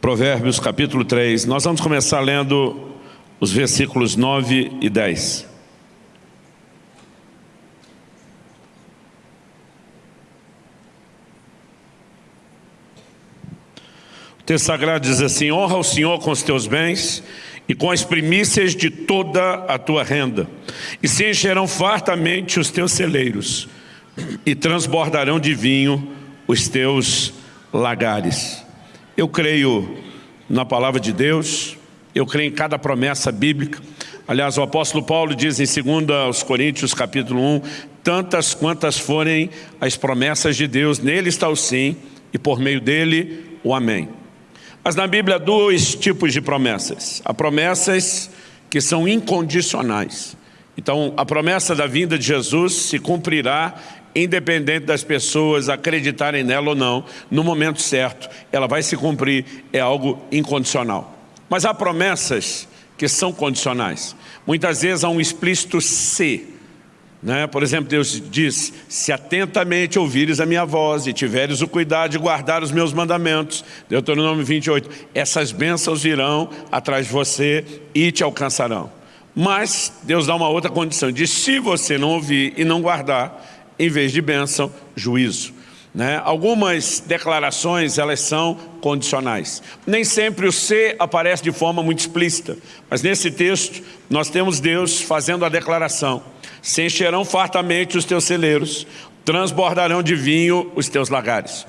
Provérbios capítulo 3. Nós vamos começar lendo os versículos 9 e 10. O texto sagrado diz assim, honra o Senhor com os teus bens e com as primícias de toda a tua renda, e se encherão fartamente os teus celeiros, e transbordarão de vinho os teus lagares. Eu creio na palavra de Deus, eu creio em cada promessa bíblica. Aliás, o apóstolo Paulo diz em 2 Coríntios capítulo 1, tantas quantas forem as promessas de Deus, nele está o sim, e por meio dele o amém. Mas na Bíblia há dois tipos de promessas. Há promessas que são incondicionais. Então, a promessa da vinda de Jesus se cumprirá independente das pessoas acreditarem nela ou não, no momento certo, ela vai se cumprir, é algo incondicional. Mas há promessas que são condicionais. Muitas vezes há um explícito se, né? Por exemplo, Deus diz, se atentamente ouvires a minha voz e tiveres o cuidado de guardar os meus mandamentos, Deuteronômio 28, essas bênçãos virão atrás de você e te alcançarão. Mas Deus dá uma outra condição, diz, se você não ouvir e não guardar, em vez de bênção, juízo. Né? Algumas declarações elas são condicionais. Nem sempre o ser aparece de forma muito explícita, mas nesse texto nós temos Deus fazendo a declaração se encherão fartamente os teus celeiros, transbordarão de vinho os teus lagares.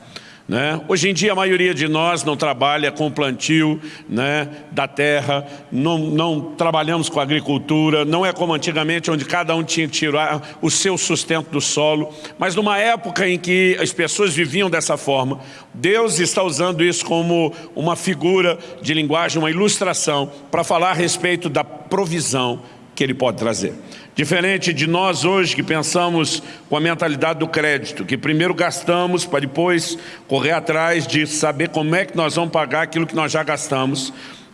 Né? Hoje em dia a maioria de nós não trabalha com o plantio né, da terra, não, não, trabalhamos com agricultura, não é como antigamente onde cada um tinha que tirar o seu sustento do solo, mas numa época em que as pessoas viviam dessa forma, Deus está usando isso como uma figura de linguagem, uma ilustração para falar a respeito da provisão que Ele pode trazer. Diferente de nós hoje que pensamos com a mentalidade do crédito, que primeiro gastamos para depois correr atrás de saber como é que nós vamos pagar aquilo que nós já gastamos.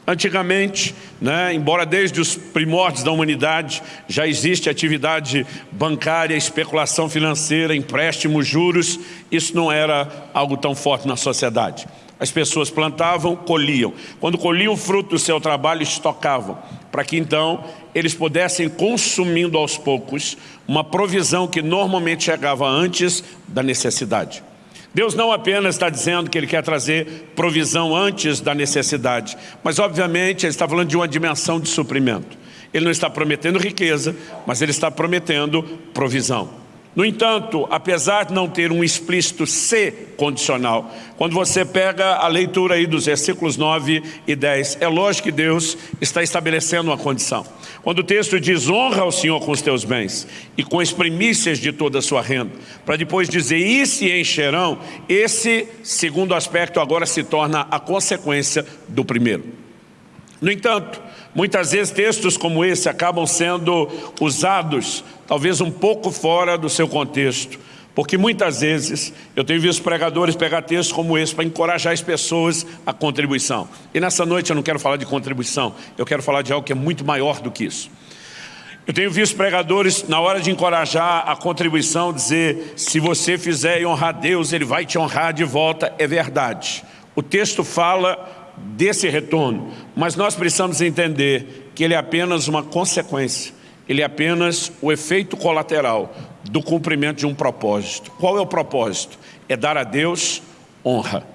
Antigamente, né, embora desde os primórdios da humanidade já existe atividade bancária, especulação financeira, empréstimos, juros, isso não era algo tão forte na sociedade. As pessoas plantavam, colhiam. Quando colhiam o fruto do seu trabalho, estocavam, para que então eles pudessem, consumindo aos poucos, uma provisão que normalmente chegava antes da necessidade. Deus não apenas está dizendo que Ele quer trazer provisão antes da necessidade, mas obviamente Ele está falando de uma dimensão de suprimento. Ele não está prometendo riqueza, mas Ele está prometendo provisão. No entanto, apesar de não ter um explícito C condicional, quando você pega a leitura aí dos versículos 9 e 10, é lógico que Deus está estabelecendo uma condição. Quando o texto diz, honra ao Senhor com os teus bens e com as primícias de toda a sua renda, para depois dizer, e se encherão, esse segundo aspecto agora se torna a consequência do primeiro. No entanto, muitas vezes textos como esse acabam sendo usados talvez um pouco fora do seu contexto, porque muitas vezes eu tenho visto pregadores pegar textos como esse para encorajar as pessoas à contribuição. E nessa noite eu não quero falar de contribuição, eu quero falar de algo que é muito maior do que isso. Eu tenho visto pregadores, na hora de encorajar a contribuição, dizer, se você fizer e honrar Deus, Ele vai te honrar de volta. É verdade. O texto fala desse retorno, mas nós precisamos entender que ele é apenas uma consequência ele é apenas o efeito colateral do cumprimento de um propósito. Qual é o propósito? É dar a Deus honra.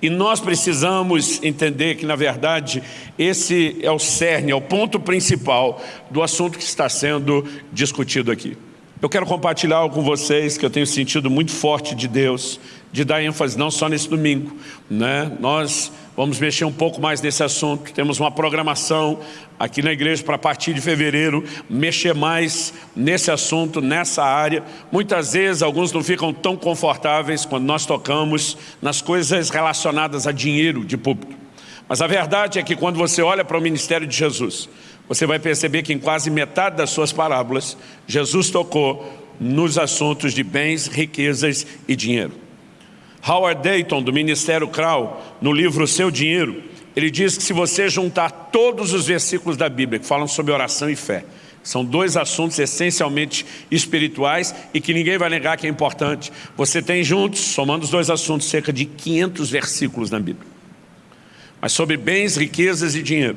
E nós precisamos entender que, na verdade, esse é o cerne, é o ponto principal do assunto que está sendo discutido aqui. Eu quero compartilhar algo com vocês que eu tenho sentido muito forte de Deus, de dar ênfase não só nesse domingo. Né? Nós vamos mexer um pouco mais nesse assunto, temos uma programação aqui na igreja para a partir de fevereiro, mexer mais nesse assunto, nessa área. Muitas vezes alguns não ficam tão confortáveis quando nós tocamos nas coisas relacionadas a dinheiro de público. Mas a verdade é que quando você olha para o ministério de Jesus, você vai perceber que em quase metade das suas parábolas, Jesus tocou nos assuntos de bens, riquezas e dinheiro. Howard Dayton, do Ministério Crow, no livro Seu Dinheiro, ele diz que se você juntar todos os versículos da Bíblia que falam sobre oração e fé, são dois assuntos essencialmente espirituais e que ninguém vai negar que é importante. Você tem juntos, somando os dois assuntos, cerca de 500 versículos na Bíblia. Mas sobre bens, riquezas e dinheiro.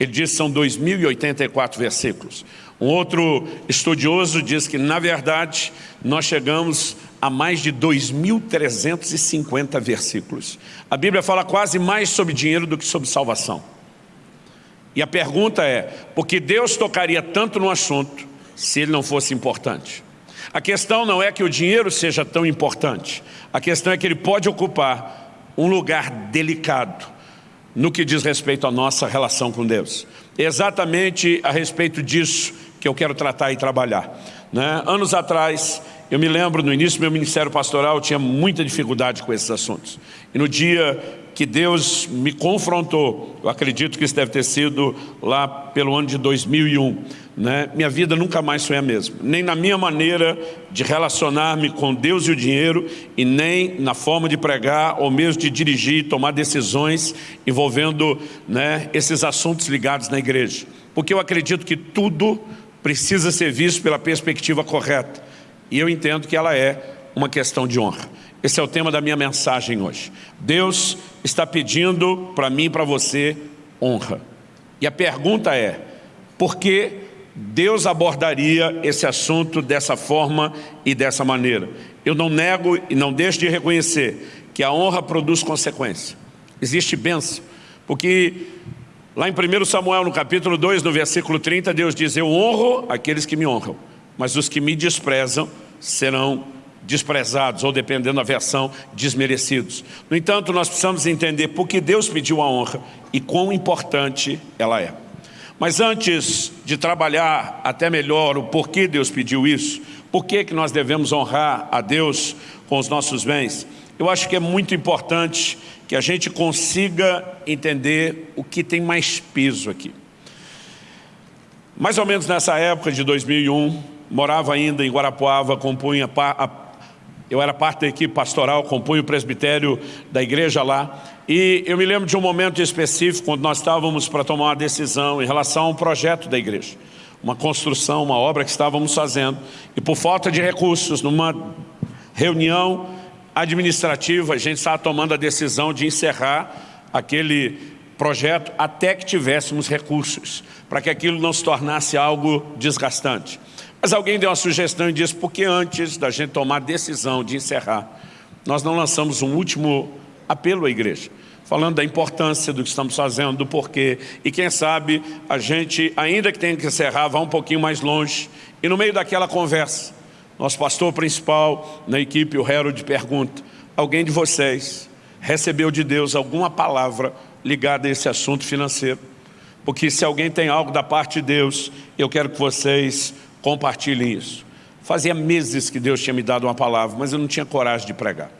Ele diz que são 2.084 versículos. Um outro estudioso diz que, na verdade, nós chegamos a mais de 2.350 versículos. A Bíblia fala quase mais sobre dinheiro do que sobre salvação. E a pergunta é, por que Deus tocaria tanto no assunto se ele não fosse importante? A questão não é que o dinheiro seja tão importante, a questão é que ele pode ocupar um lugar delicado no que diz respeito à nossa relação com Deus. Exatamente a respeito disso que eu quero tratar e trabalhar. Né? Anos atrás, eu me lembro, no início do meu ministério pastoral, eu tinha muita dificuldade com esses assuntos. E no dia que Deus me confrontou, eu acredito que isso deve ter sido lá pelo ano de 2001, né? minha vida nunca mais foi a mesma. Nem na minha maneira de relacionar-me com Deus e o dinheiro, e nem na forma de pregar, ou mesmo de dirigir e tomar decisões envolvendo né, esses assuntos ligados na igreja. Porque eu acredito que tudo precisa ser visto pela perspectiva correta. E eu entendo que ela é uma questão de honra. Esse é o tema da minha mensagem hoje. Deus está pedindo para mim e para você honra. E a pergunta é, por que Deus abordaria esse assunto dessa forma e dessa maneira? Eu não nego e não deixo de reconhecer que a honra produz consequência. Existe bênção, porque lá em 1 Samuel, no capítulo 2, no versículo 30, Deus diz, eu honro aqueles que me honram, mas os que me desprezam serão desprezados, ou dependendo da versão, desmerecidos. No entanto, nós precisamos entender por que Deus pediu a honra e quão importante ela é. Mas antes de trabalhar até melhor o porquê Deus pediu isso, por que, que nós devemos honrar a Deus com os nossos bens, eu acho que é muito importante que a gente consiga entender o que tem mais peso aqui. Mais ou menos nessa época de 2001, morava ainda em Guarapuava, compunha a eu era parte da equipe pastoral, compunha o presbitério da igreja lá. E eu me lembro de um momento específico, quando nós estávamos para tomar uma decisão em relação a um projeto da igreja. Uma construção, uma obra que estávamos fazendo. E por falta de recursos, numa reunião administrativa, a gente estava tomando a decisão de encerrar aquele projeto até que tivéssemos recursos, para que aquilo não se tornasse algo desgastante. Mas alguém deu uma sugestão e disse, porque antes da gente tomar a decisão de encerrar, nós não lançamos um último apelo à igreja, falando da importância do que estamos fazendo, do porquê, e quem sabe a gente, ainda que tenha que encerrar, vá um pouquinho mais longe, e no meio daquela conversa, nosso pastor principal na equipe, o Harold, pergunta, alguém de vocês recebeu de Deus alguma palavra ligada a esse assunto financeiro? Porque se alguém tem algo da parte de Deus, eu quero que vocês Compartilhem isso. Fazia meses que Deus tinha me dado uma palavra, mas eu não tinha coragem de pregar.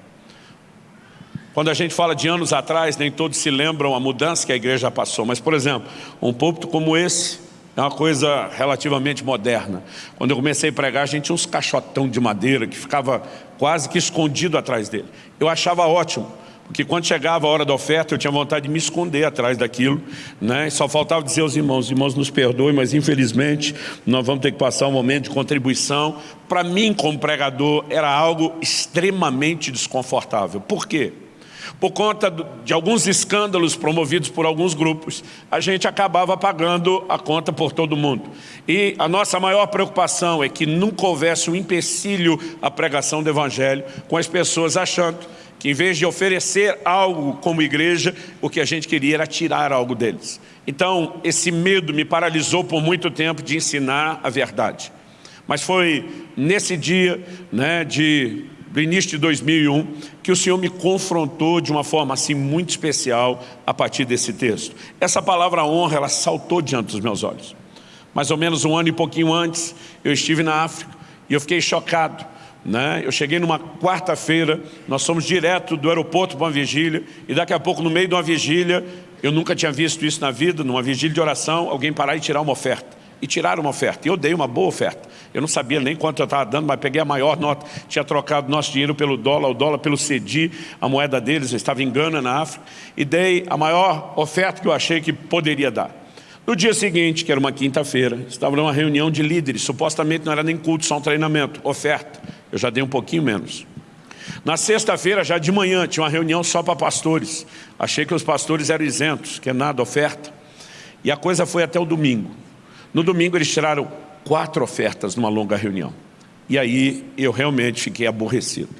Quando a gente fala de anos atrás, nem todos se lembram a mudança que a igreja passou. Mas, por exemplo, um púlpito como esse é uma coisa relativamente moderna. Quando eu comecei a pregar, a gente tinha uns caixotão de madeira que ficava quase que escondido atrás dele. Eu achava ótimo. Porque quando chegava a hora da oferta, eu tinha vontade de me esconder atrás daquilo. Né? Só faltava dizer aos irmãos, os irmãos nos perdoem, mas infelizmente nós vamos ter que passar um momento de contribuição. Para mim, como pregador, era algo extremamente desconfortável. Por quê? Por conta de alguns escândalos promovidos por alguns grupos, a gente acabava pagando a conta por todo mundo. E a nossa maior preocupação é que nunca houvesse um empecilho à pregação do Evangelho, com as pessoas achando que em vez de oferecer algo como igreja, o que a gente queria era tirar algo deles. Então, esse medo me paralisou por muito tempo de ensinar a verdade. Mas foi nesse dia né, de, do início de 2001 que o Senhor me confrontou de uma forma assim muito especial a partir desse texto. Essa palavra honra, ela saltou diante dos meus olhos. Mais ou menos um ano e pouquinho antes, eu estive na África e eu fiquei chocado né? Eu cheguei numa quarta-feira, nós fomos direto do aeroporto para uma vigília, e daqui a pouco, no meio de uma vigília, eu nunca tinha visto isso na vida, numa vigília de oração, alguém parar e tirar uma oferta. E tiraram uma oferta. E eu dei uma boa oferta. Eu não sabia nem quanto eu estava dando, mas peguei a maior nota. Tinha trocado nosso dinheiro pelo dólar, o dólar pelo CEDI, a moeda deles, eu estava em Gana, na África, e dei a maior oferta que eu achei que poderia dar. No dia seguinte, que era uma quinta-feira, estava numa reunião de líderes, supostamente não era nem culto, só um treinamento, oferta. Eu já dei um pouquinho menos. Na sexta-feira, já de manhã, tinha uma reunião só para pastores. Achei que os pastores eram isentos, que é nada, oferta. E a coisa foi até o domingo. No domingo eles tiraram quatro ofertas numa longa reunião. E aí eu realmente fiquei aborrecido.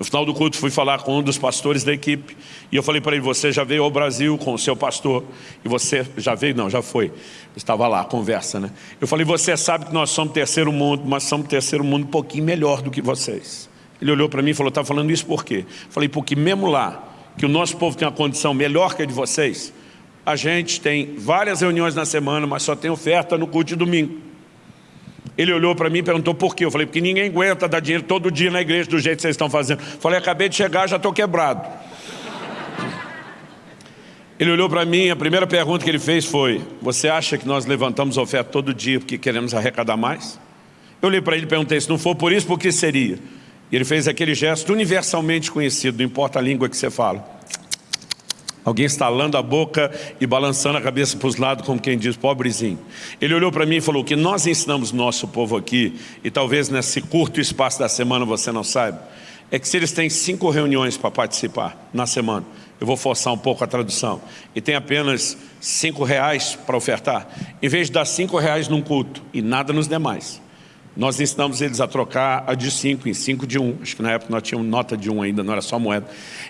No final do culto fui falar com um dos pastores da equipe e eu falei para ele, você já veio ao Brasil com o seu pastor e você já veio? Não, já foi. Estava lá, conversa, né? Eu falei, você sabe que nós somos terceiro mundo, mas somos terceiro mundo um pouquinho melhor do que vocês. Ele olhou para mim e falou, está falando isso por quê? Eu falei, porque mesmo lá, que o nosso povo tem uma condição melhor que a de vocês, a gente tem várias reuniões na semana, mas só tem oferta no culto de domingo. Ele olhou para mim e perguntou por quê. Eu falei, porque ninguém aguenta dar dinheiro todo dia na igreja do jeito que vocês estão fazendo. Eu falei, acabei de chegar, já estou quebrado. Ele olhou para mim, a primeira pergunta que ele fez foi, você acha que nós levantamos oferta todo dia porque queremos arrecadar mais? Eu olhei para ele e perguntei, se não for por isso, por que seria? E ele fez aquele gesto universalmente conhecido, não importa a língua que você fala. Alguém estalando a boca e balançando a cabeça para os lados, como quem diz, pobrezinho. Ele olhou para mim e falou, o que nós ensinamos nosso povo aqui, e talvez nesse curto espaço da semana você não saiba, é que se eles têm cinco reuniões para participar na semana, eu vou forçar um pouco a tradução, e tem apenas cinco reais para ofertar, em vez de dar cinco reais num culto e nada nos demais, nós ensinamos eles a trocar a de cinco em cinco de um, acho que na época nós tínhamos nota de um ainda, não era só moeda,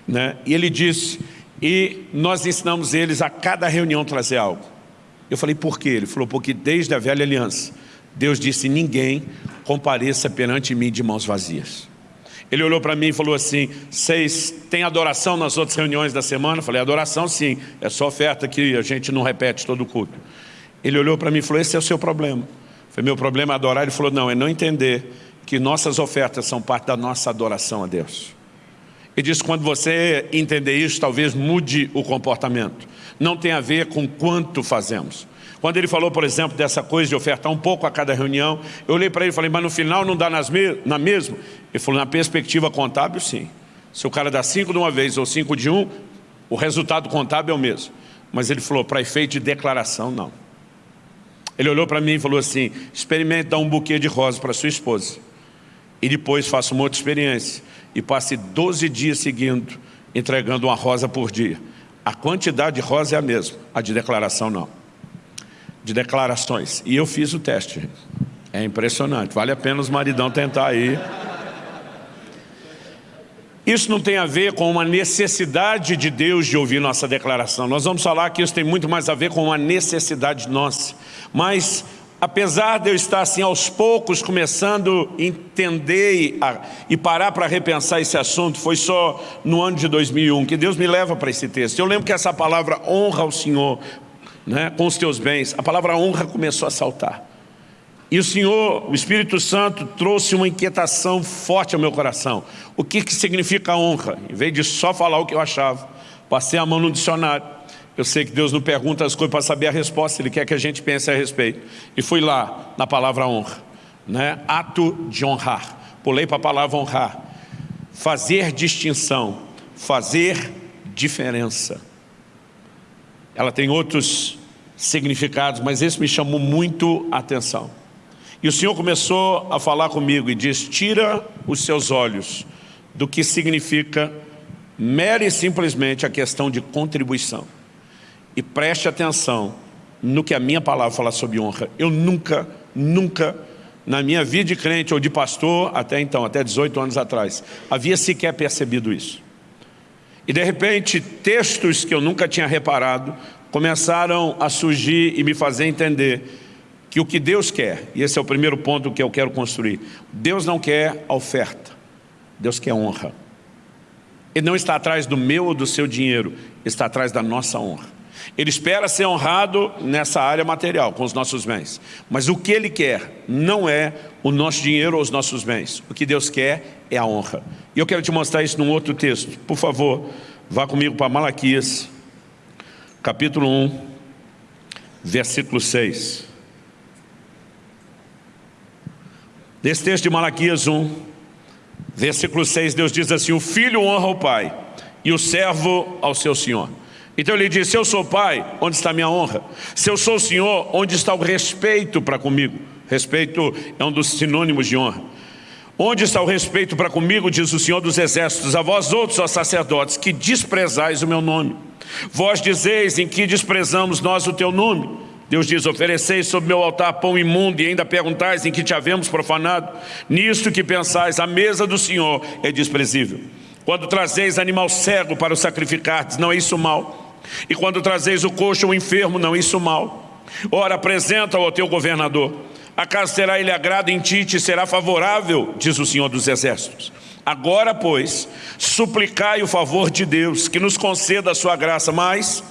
né? e ele disse e nós ensinamos eles a cada reunião trazer algo. Eu falei, por quê? Ele falou, porque desde a velha aliança, Deus disse, ninguém compareça perante mim de mãos vazias. Ele olhou para mim e falou assim, vocês têm adoração nas outras reuniões da semana? Eu falei, adoração sim, é só oferta que a gente não repete todo o culto. Ele olhou para mim e falou, esse é o seu problema. Falei, meu problema é adorar. Ele falou, não, é não entender que nossas ofertas são parte da nossa adoração a Deus. E diz quando você entender isso, talvez mude o comportamento. Não tem a ver com quanto fazemos. Quando ele falou, por exemplo, dessa coisa de ofertar um pouco a cada reunião, eu olhei para ele e falei, mas no final não dá nas me na mesma? Ele falou, na perspectiva contábil, sim. Se o cara dá cinco de uma vez ou cinco de um, o resultado contábil é o mesmo. Mas ele falou, para efeito de declaração, não. Ele olhou para mim e falou assim, experimente dar um buquê de rosas para sua esposa. E depois faça uma outra experiência e passe 12 dias seguindo, entregando uma rosa por dia. A quantidade de rosa é a mesma, a de declaração não. De declarações. E eu fiz o teste. É impressionante. Vale a pena os maridão tentar aí. Isso não tem a ver com uma necessidade de Deus de ouvir nossa declaração. Nós vamos falar que isso tem muito mais a ver com uma necessidade nossa. Mas apesar de eu estar assim aos poucos começando a entender e, a, e parar para repensar esse assunto, foi só no ano de 2001 que Deus me leva para esse texto. Eu lembro que essa palavra honra ao Senhor né, com os teus bens, a palavra honra começou a saltar. E o Senhor, o Espírito Santo, trouxe uma inquietação forte ao meu coração. O que, que significa honra? Em vez de só falar o que eu achava, passei a mão no dicionário eu sei que Deus não pergunta as coisas para saber a resposta, Ele quer que a gente pense a respeito. E fui lá, na palavra honra. Né? Ato de honrar. Pulei para a palavra honrar. Fazer distinção. Fazer diferença. Ela tem outros significados, mas esse me chamou muito a atenção. E o Senhor começou a falar comigo e diz, tira os seus olhos do que significa mere simplesmente a questão de contribuição e preste atenção no que a minha palavra fala sobre honra. Eu nunca, nunca, na minha vida de crente ou de pastor, até então, até 18 anos atrás, havia sequer percebido isso. E de repente, textos que eu nunca tinha reparado, começaram a surgir e me fazer entender que o que Deus quer, e esse é o primeiro ponto que eu quero construir, Deus não quer oferta, Deus quer honra. Ele não está atrás do meu ou do seu dinheiro, está atrás da nossa honra. Ele espera ser honrado nessa área material, com os nossos bens. Mas o que Ele quer não é o nosso dinheiro ou os nossos bens. O que Deus quer é a honra. E eu quero te mostrar isso num outro texto. Por favor, vá comigo para Malaquias, capítulo 1, versículo 6. Nesse texto de Malaquias 1, versículo 6, Deus diz assim, o filho honra o pai e o servo ao seu senhor. Então ele disse, se eu sou pai, onde está a minha honra? Se eu sou o senhor, onde está o respeito para comigo? Respeito é um dos sinônimos de honra. Onde está o respeito para comigo, diz o Senhor dos Exércitos, a vós outros, ó sacerdotes, que desprezais o meu nome. Vós dizeis em que desprezamos nós o teu nome. Deus diz, ofereceis sobre meu altar pão imundo e ainda perguntais em que te havemos profanado. Nisto que pensais, a mesa do Senhor é desprezível. Quando trazeis animal cego para o sacrificar, não é isso mal. E quando trazeis o coxo o enfermo, não isso mal. Ora, apresenta-o ao teu governador. Acaso terá ele agrado em ti e será favorável, diz o Senhor dos Exércitos. Agora, pois, suplicai o favor de Deus, que nos conceda a sua graça, mas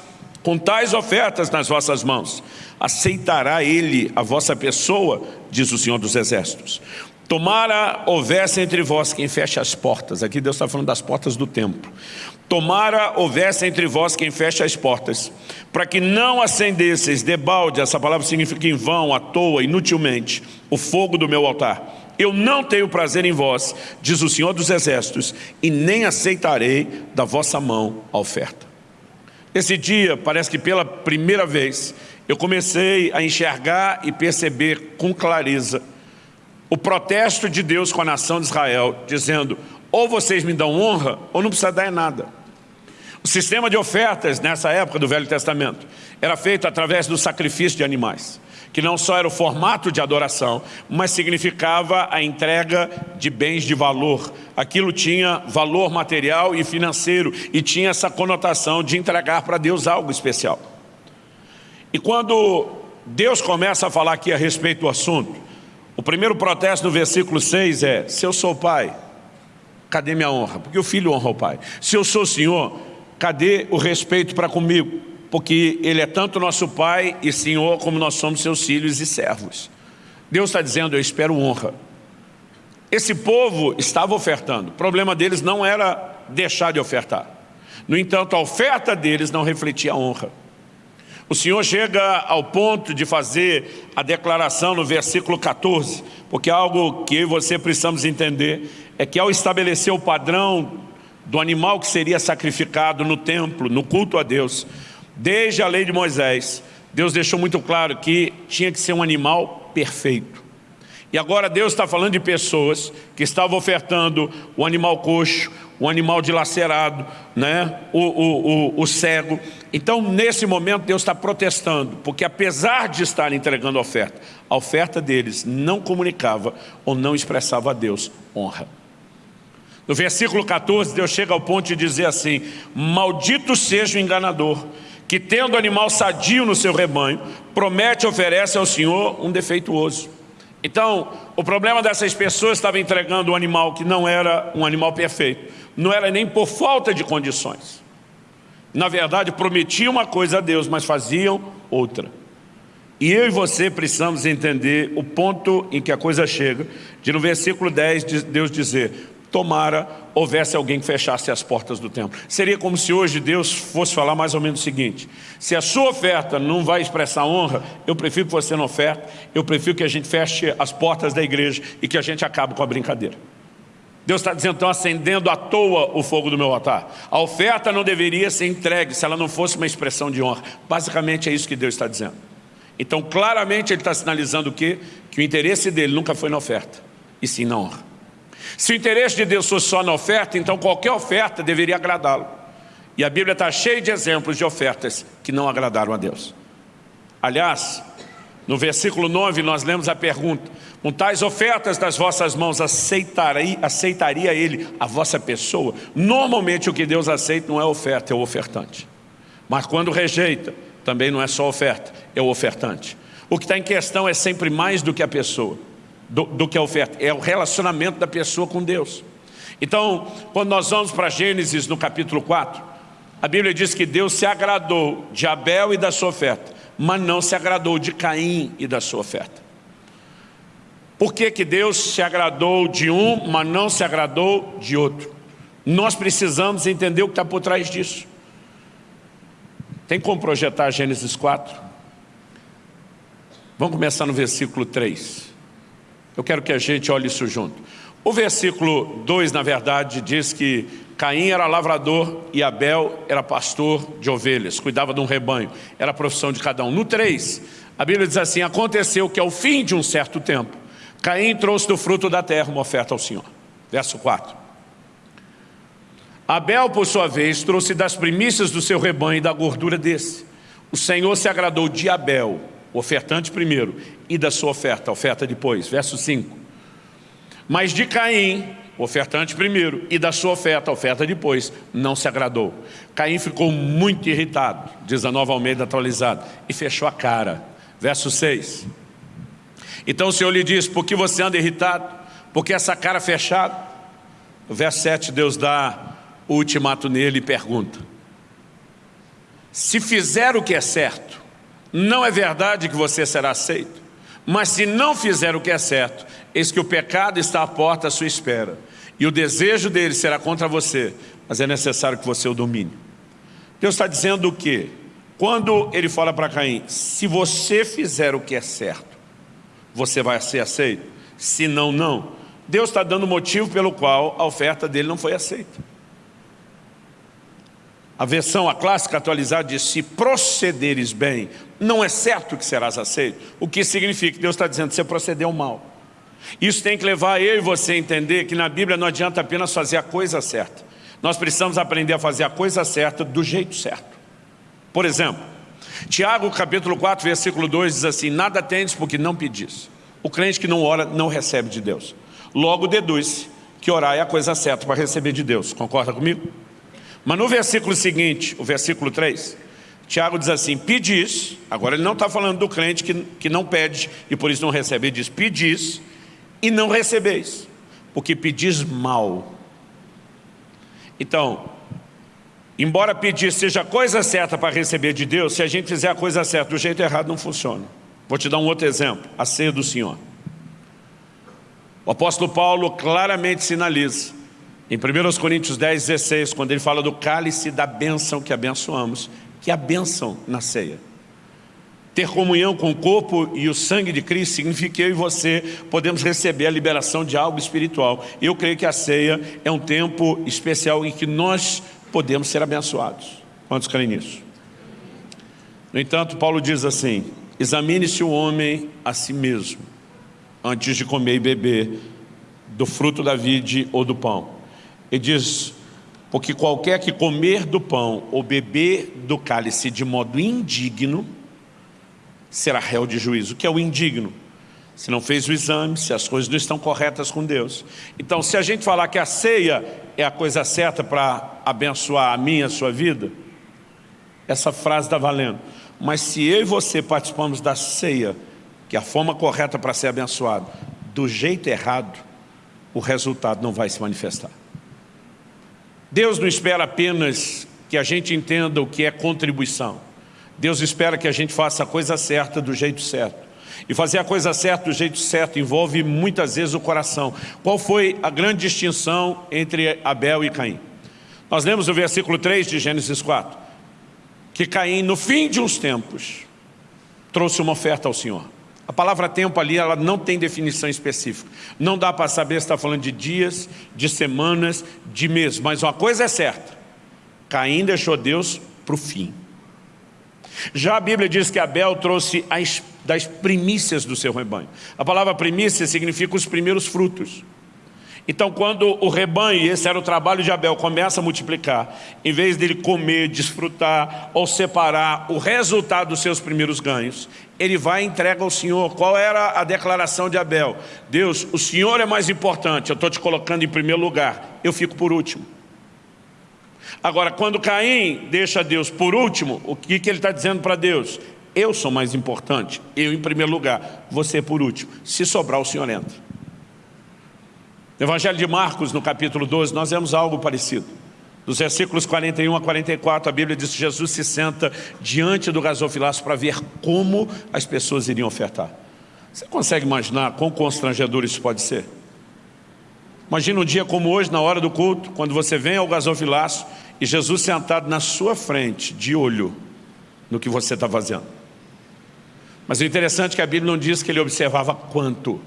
com tais ofertas nas vossas mãos, aceitará ele a vossa pessoa, diz o Senhor dos Exércitos. Tomara houvesse entre vós quem feche as portas, aqui Deus está falando das portas do templo. Tomara houvesse entre vós quem feche as portas, para que não acendesseis debalde, essa palavra significa em vão, à toa, inutilmente, o fogo do meu altar. Eu não tenho prazer em vós, diz o Senhor dos Exércitos, e nem aceitarei da vossa mão a oferta. Esse dia, parece que pela primeira vez, eu comecei a enxergar e perceber com clareza o protesto de Deus com a nação de Israel, dizendo, ou vocês me dão honra, ou não precisa dar nada. O sistema de ofertas, nessa época do Velho Testamento, era feito através do sacrifício de animais, que não só era o formato de adoração, mas significava a entrega de bens de valor. Aquilo tinha valor material e financeiro, e tinha essa conotação de entregar para Deus algo especial. E quando Deus começa a falar aqui a respeito do assunto, o primeiro protesto no versículo 6 é, se eu sou pai, cadê minha honra? Porque o filho honra o pai. Se eu sou senhor, cadê o respeito para comigo? Porque ele é tanto nosso pai e senhor, como nós somos seus filhos e servos. Deus está dizendo, eu espero honra. Esse povo estava ofertando. O problema deles não era deixar de ofertar. No entanto, a oferta deles não refletia a honra. O Senhor chega ao ponto de fazer a declaração no versículo 14, porque algo que eu e você precisamos entender é que ao estabelecer o padrão do animal que seria sacrificado no templo, no culto a Deus, desde a lei de Moisés, Deus deixou muito claro que tinha que ser um animal perfeito. E agora Deus está falando de pessoas que estavam ofertando o animal coxo, o animal dilacerado, né? o, o, o, o cego. Então, nesse momento, Deus está protestando, porque apesar de estar entregando a oferta, a oferta deles não comunicava ou não expressava a Deus honra. No versículo 14, Deus chega ao ponto de dizer assim, maldito seja o enganador, que tendo animal sadio no seu rebanho, promete e oferece ao Senhor um defeituoso. Então, o problema dessas pessoas estava entregando um animal que não era um animal perfeito. Não era nem por falta de condições. Na verdade, prometiam uma coisa a Deus, mas faziam outra. E eu e você precisamos entender o ponto em que a coisa chega, de no versículo 10 Deus dizer, tomara houvesse alguém que fechasse as portas do templo. Seria como se hoje Deus fosse falar mais ou menos o seguinte, se a sua oferta não vai expressar honra, eu prefiro que você não oferte, eu prefiro que a gente feche as portas da igreja e que a gente acabe com a brincadeira. Deus está dizendo, estão acendendo à toa o fogo do meu altar. A oferta não deveria ser entregue se ela não fosse uma expressão de honra. Basicamente é isso que Deus está dizendo. Então claramente ele está sinalizando o quê? Que o interesse dele nunca foi na oferta, e sim na honra. Se o interesse de Deus fosse só na oferta, então qualquer oferta deveria agradá-lo. E a Bíblia está cheia de exemplos de ofertas que não agradaram a Deus. Aliás, no versículo 9 nós lemos a pergunta, com tais ofertas das vossas mãos aceitaria, aceitaria ele a vossa pessoa? Normalmente o que Deus aceita não é oferta, é o ofertante. Mas quando rejeita, também não é só oferta, é o ofertante. O que está em questão é sempre mais do que a pessoa do, do que a oferta, é o relacionamento da pessoa com Deus. Então, quando nós vamos para Gênesis no capítulo 4, a Bíblia diz que Deus se agradou de Abel e da sua oferta, mas não se agradou de Caim e da sua oferta. Por que, que Deus se agradou de um, mas não se agradou de outro? Nós precisamos entender o que está por trás disso. Tem como projetar Gênesis 4? Vamos começar no versículo 3. Eu quero que a gente olhe isso junto. O versículo 2, na verdade, diz que Caim era lavrador e Abel era pastor de ovelhas, cuidava de um rebanho, era a profissão de cada um. No 3, a Bíblia diz assim, aconteceu que ao fim de um certo tempo, Caim trouxe do fruto da terra uma oferta ao Senhor. Verso 4. Abel, por sua vez, trouxe das primícias do seu rebanho e da gordura desse. O Senhor se agradou de Abel, o ofertante primeiro, e da sua oferta, a oferta depois. Verso 5. Mas de Caim, o ofertante primeiro, e da sua oferta, a oferta depois, não se agradou. Caim ficou muito irritado, diz a nova Almeida atualizada, e fechou a cara. Verso 6. Então o Senhor lhe diz, por que você anda irritado? Porque essa cara fechada? No verso 7 Deus dá o ultimato nele e pergunta. Se fizer o que é certo, não é verdade que você será aceito. Mas se não fizer o que é certo, eis que o pecado está à porta à sua espera. E o desejo dele será contra você, mas é necessário que você o domine. Deus está dizendo o quê? Quando ele fala para Caim, se você fizer o que é certo, você vai ser aceito? Se não, não. Deus está dando motivo pelo qual a oferta dele não foi aceita. A versão, a clássica atualizada diz, se procederes bem, não é certo que serás aceito. O que significa Deus está dizendo, você procedeu mal. Isso tem que levar eu e você a entender que na Bíblia não adianta apenas fazer a coisa certa. Nós precisamos aprender a fazer a coisa certa do jeito certo. Por exemplo, Tiago capítulo 4, versículo 2 diz assim, nada tendes porque não pedis. O crente que não ora não recebe de Deus. Logo deduz que orar é a coisa certa para receber de Deus. Concorda comigo? Mas no versículo seguinte, o versículo 3, Tiago diz assim, pedis, agora ele não está falando do crente que, que não pede e por isso não recebe, ele diz, pedis e não recebeis, porque pedis mal. Então, embora pedir seja a coisa certa para receber de Deus, se a gente fizer a coisa certa do jeito errado, não funciona. Vou te dar um outro exemplo, a ceia do Senhor. O apóstolo Paulo claramente sinaliza, em 1 Coríntios 10, 16, quando ele fala do cálice da bênção que abençoamos, que a bênção na ceia. Ter comunhão com o corpo e o sangue de Cristo significa que eu e você podemos receber a liberação de algo espiritual. Eu creio que a ceia é um tempo especial em que nós podemos ser abençoados. Quantos creem nisso? No entanto, Paulo diz assim, examine-se o homem a si mesmo, antes de comer e beber do fruto da vide ou do pão. Ele diz, porque qualquer que comer do pão ou beber do cálice de modo indigno, será réu de juízo. O que é o indigno? Se não fez o exame, se as coisas não estão corretas com Deus. Então, se a gente falar que a ceia é a coisa certa para abençoar a minha, a sua vida, essa frase está valendo. Mas se eu e você participamos da ceia, que é a forma correta para ser abençoado, do jeito errado, o resultado não vai se manifestar. Deus não espera apenas que a gente entenda o que é contribuição. Deus espera que a gente faça a coisa certa do jeito certo. E fazer a coisa certa do jeito certo envolve muitas vezes o coração. Qual foi a grande distinção entre Abel e Caim? Nós lemos o versículo 3 de Gênesis 4, que Caim, no fim de uns tempos, trouxe uma oferta ao Senhor. A palavra tempo ali, ela não tem definição específica. Não dá para saber se está falando de dias, de semanas, de meses. Mas uma coisa é certa. Caim deixou Deus para o fim. Já a Bíblia diz que Abel trouxe as, das primícias do seu rebanho. A palavra primícia significa os primeiros frutos. Então, quando o rebanho, e esse era o trabalho de Abel, começa a multiplicar, em vez dele comer, desfrutar ou separar o resultado dos seus primeiros ganhos, ele vai e entrega ao Senhor. Qual era a declaração de Abel? Deus, o Senhor é mais importante, eu estou te colocando em primeiro lugar, eu fico por último. Agora, quando Caim deixa Deus por último, o que, que ele está dizendo para Deus? Eu sou mais importante, eu em primeiro lugar, você por último. Se sobrar, o Senhor entra. No Evangelho de Marcos, no capítulo 12, nós vemos algo parecido. Dos versículos 41 a 44, a Bíblia diz que Jesus se senta diante do gasofilaço para ver como as pessoas iriam ofertar. Você consegue imaginar quão constrangedor isso pode ser? Imagina um dia como hoje, na hora do culto, quando você vem ao gasofilaço e Jesus sentado na sua frente, de olho no que você está fazendo. Mas o interessante é que a Bíblia não diz que ele observava quanto,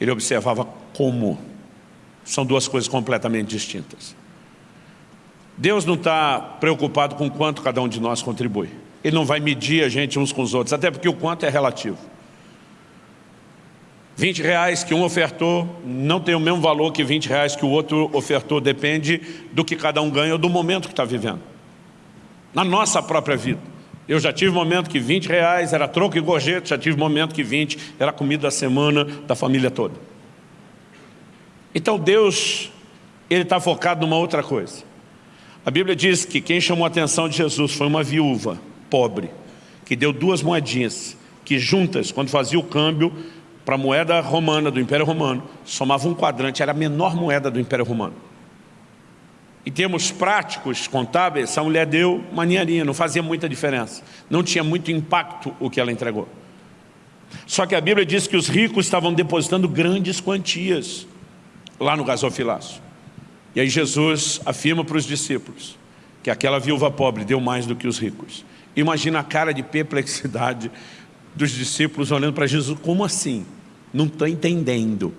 ele observava como. São duas coisas completamente distintas. Deus não está preocupado com quanto cada um de nós contribui. Ele não vai medir a gente uns com os outros, até porque o quanto é relativo. 20 reais que um ofertou não tem o mesmo valor que 20 reais que o outro ofertou, depende do que cada um ganha ou do momento que está vivendo. Na nossa própria vida. Eu já tive momento que 20 reais era troco e gorjeta, já tive momento que 20 era comida da semana da família toda. Então Deus, Ele está focado numa outra coisa. A Bíblia diz que quem chamou a atenção de Jesus foi uma viúva pobre, que deu duas moedinhas, que juntas, quando fazia o câmbio, para a moeda romana do Império Romano, somava um quadrante, era a menor moeda do Império Romano. Em termos práticos, contábeis, essa mulher deu uma ninharinha, não fazia muita diferença. Não tinha muito impacto o que ela entregou. Só que a Bíblia diz que os ricos estavam depositando grandes quantias lá no gasofilácio. E aí Jesus afirma para os discípulos que aquela viúva pobre deu mais do que os ricos. Imagina a cara de perplexidade dos discípulos olhando para Jesus, como assim? Não estou entendendo.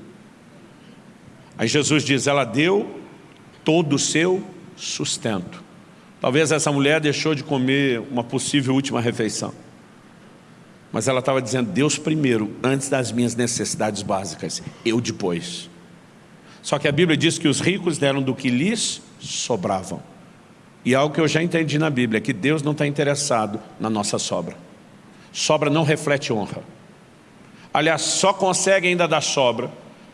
Aí Jesus diz, ela deu todo o seu sustento. Talvez essa mulher deixou de comer uma possível última refeição. Mas ela estava dizendo, Deus primeiro, antes das minhas necessidades básicas, eu depois. Só que a Bíblia diz que os ricos deram do que lhes sobravam. E algo que eu já entendi na Bíblia, é que Deus não está interessado na nossa sobra. Sobra não reflete honra. Aliás, só consegue ainda dar sobra.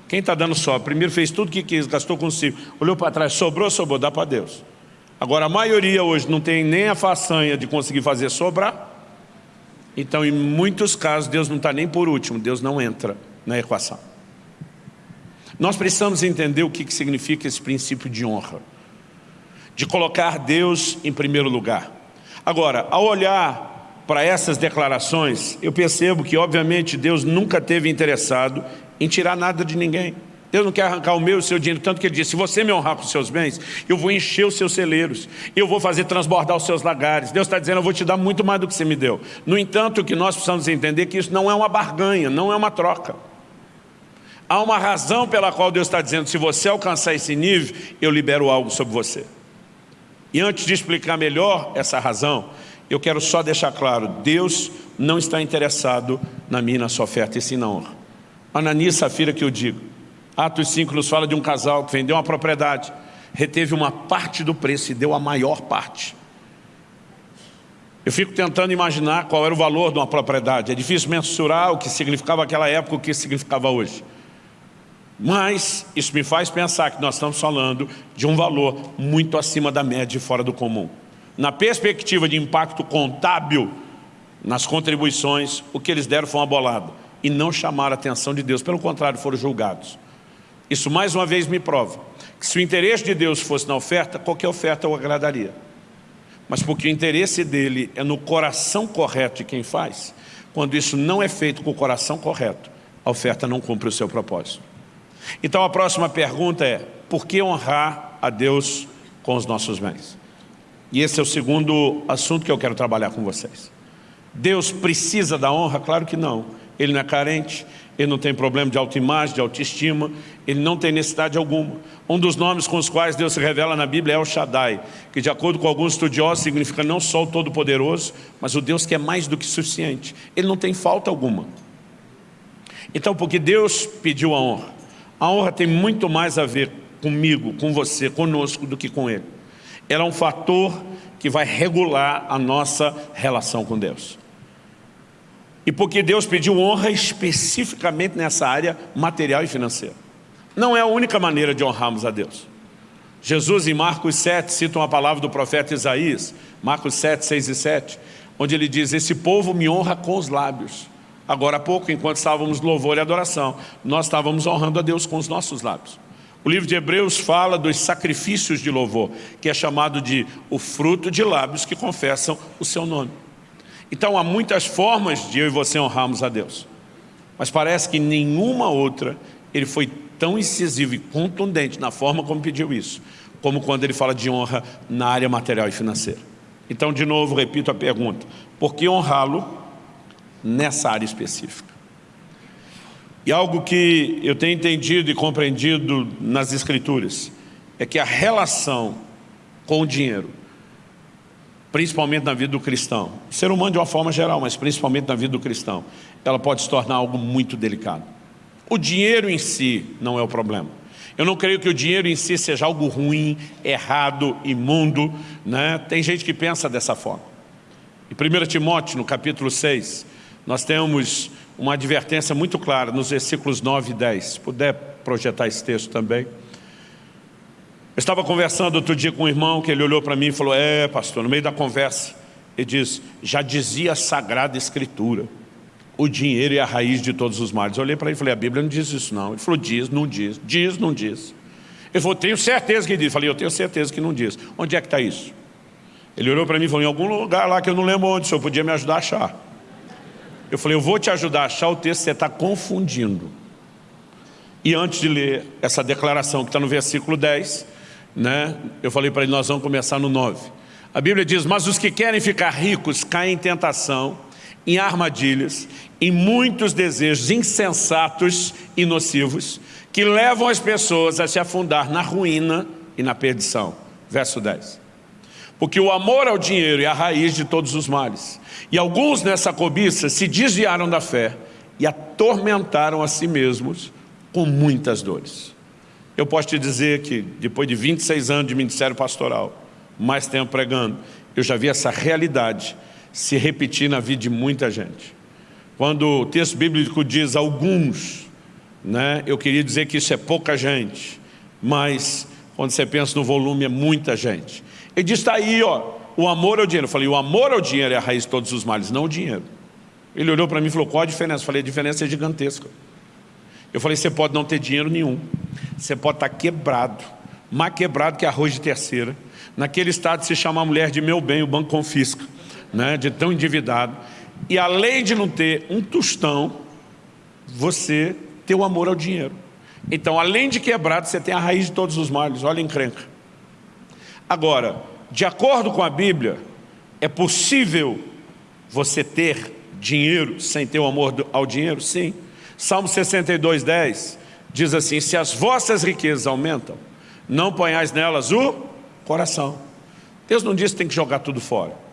Quem está dando sobra? Primeiro fez tudo o que quis, gastou consigo. Olhou para trás, sobrou, sobrou, dá para Deus. Agora, a maioria hoje não tem nem a façanha de conseguir fazer sobrar. Então, em muitos casos, Deus não está nem por último, Deus não entra na equação. Nós precisamos entender o que, significa esse princípio de honra. De colocar Deus em primeiro lugar. Agora, ao olhar para essas declarações, eu percebo que, obviamente, Deus nunca teve interessado em tirar nada de ninguém. Deus não quer arrancar o meu e o seu dinheiro, tanto que ele disse, se você me honrar com os seus bens, eu vou encher os seus celeiros, eu vou fazer transbordar os seus lagares. Deus está dizendo, eu vou te dar muito mais do que você me deu. No entanto, o que nós precisamos entender é que isso não é uma barganha, não é uma troca. Há uma razão pela qual Deus está dizendo, se você alcançar esse nível, eu libero algo sobre você. E antes de explicar melhor essa razão, eu quero só deixar claro, Deus não está interessado na minha na sua oferta, e sim na honra. Ananias Safira que eu digo. Atos 5 nos fala de um casal que vendeu uma propriedade, reteve uma parte do preço e deu a maior parte. Eu fico tentando imaginar qual era o valor de uma propriedade. É difícil mensurar o que significava aquela época, o que significava hoje. Mas isso me faz pensar que nós estamos falando de um valor muito acima da média e fora do comum. Na perspectiva de impacto contábil nas contribuições, o que eles deram foi uma bolada. E não chamaram a atenção de Deus, pelo contrário, foram julgados. Isso mais uma vez me prova que se o interesse de Deus fosse na oferta, qualquer oferta o agradaria. Mas porque o interesse dele é no coração correto de quem faz, quando isso não é feito com o coração correto, a oferta não cumpre o seu propósito. Então a próxima pergunta é, por que honrar a Deus com os nossos bens? E esse é o segundo assunto que eu quero trabalhar com vocês. Deus precisa da honra? Claro que não. Ele não é carente, ele não tem problema de autoimagem, de autoestima, ele não tem necessidade alguma. Um dos nomes com os quais Deus se revela na Bíblia é o Shaddai, que de acordo com alguns estudiosos significa não só o Todo-Poderoso, mas o Deus que é mais do que suficiente. Ele não tem falta alguma. Então, porque Deus pediu a honra, a honra tem muito mais a ver comigo, com você, conosco, do que com Ele ela é um fator que vai regular a nossa relação com Deus. E porque Deus pediu honra especificamente nessa área material e financeira. Não é a única maneira de honrarmos a Deus. Jesus em Marcos 7 cita uma palavra do profeta Isaías, Marcos 7, 6 e 7, onde ele diz, esse povo me honra com os lábios. Agora há pouco, enquanto estávamos louvor e adoração, nós estávamos honrando a Deus com os nossos lábios. O livro de Hebreus fala dos sacrifícios de louvor, que é chamado de o fruto de lábios que confessam o seu nome. Então há muitas formas de eu e você honrarmos a Deus. Mas parece que nenhuma outra ele foi tão incisivo e contundente na forma como pediu isso, como quando ele fala de honra na área material e financeira. Então, de novo, repito a pergunta, por que honrá-lo nessa área específica? E algo que eu tenho entendido e compreendido nas Escrituras é que a relação com o dinheiro, principalmente na vida do cristão, ser humano de uma forma geral, mas principalmente na vida do cristão, ela pode se tornar algo muito delicado. O dinheiro em si não é o problema. Eu não creio que o dinheiro em si seja algo ruim, errado, imundo. Né? Tem gente que pensa dessa forma. Em 1 Timóteo, no capítulo 6, nós temos uma advertência muito clara nos versículos 9 e 10. Se puder projetar esse texto também. Eu estava conversando outro dia com um irmão que ele olhou para mim e falou, é pastor, no meio da conversa, ele diz, já dizia a Sagrada Escritura, o dinheiro é a raiz de todos os males. Eu olhei para ele e falei, a Bíblia não diz isso não. Ele falou, diz, não diz, diz, não diz. Ele falou, tenho certeza que diz. Eu falei, eu tenho certeza que não diz. Onde é que está isso? Ele olhou para mim e falou, em algum lugar lá que eu não lembro onde, o senhor podia me ajudar a achar. Eu falei, eu vou te ajudar a achar o texto, você está confundindo. E antes de ler essa declaração que está no versículo 10, né, eu falei para ele, nós vamos começar no 9. A Bíblia diz, mas os que querem ficar ricos caem em tentação, em armadilhas, em muitos desejos insensatos e nocivos, que levam as pessoas a se afundar na ruína e na perdição. Verso 10. Porque o amor ao dinheiro é a raiz de todos os males. E alguns nessa cobiça se desviaram da fé e atormentaram a si mesmos com muitas dores. Eu posso te dizer que depois de 26 anos de ministério pastoral, mais tempo pregando, eu já vi essa realidade se repetir na vida de muita gente. Quando o texto bíblico diz alguns, né, eu queria dizer que isso é pouca gente, mas quando você pensa no volume é muita gente. Ele diz, está aí, ó, o amor ao dinheiro. Eu falei, o amor ao dinheiro é a raiz de todos os males, não o dinheiro. Ele olhou para mim e falou, qual a diferença? Eu falei, a diferença é gigantesca. Eu falei, você pode não ter dinheiro nenhum, você pode estar quebrado, mais quebrado que arroz de terceira. Naquele estado, se chamar mulher de meu bem, o banco confisca né, de tão endividado. E além de não ter um tostão, você tem o amor ao dinheiro. Então, além de quebrado, você tem a raiz de todos os males. Olha a encrenca. Agora, de acordo com a Bíblia, é possível você ter dinheiro sem ter o amor ao dinheiro? Sim. Salmo 62, 10 diz assim, se as vossas riquezas aumentam, não ponhais nelas o coração. Deus não diz que tem que jogar tudo fora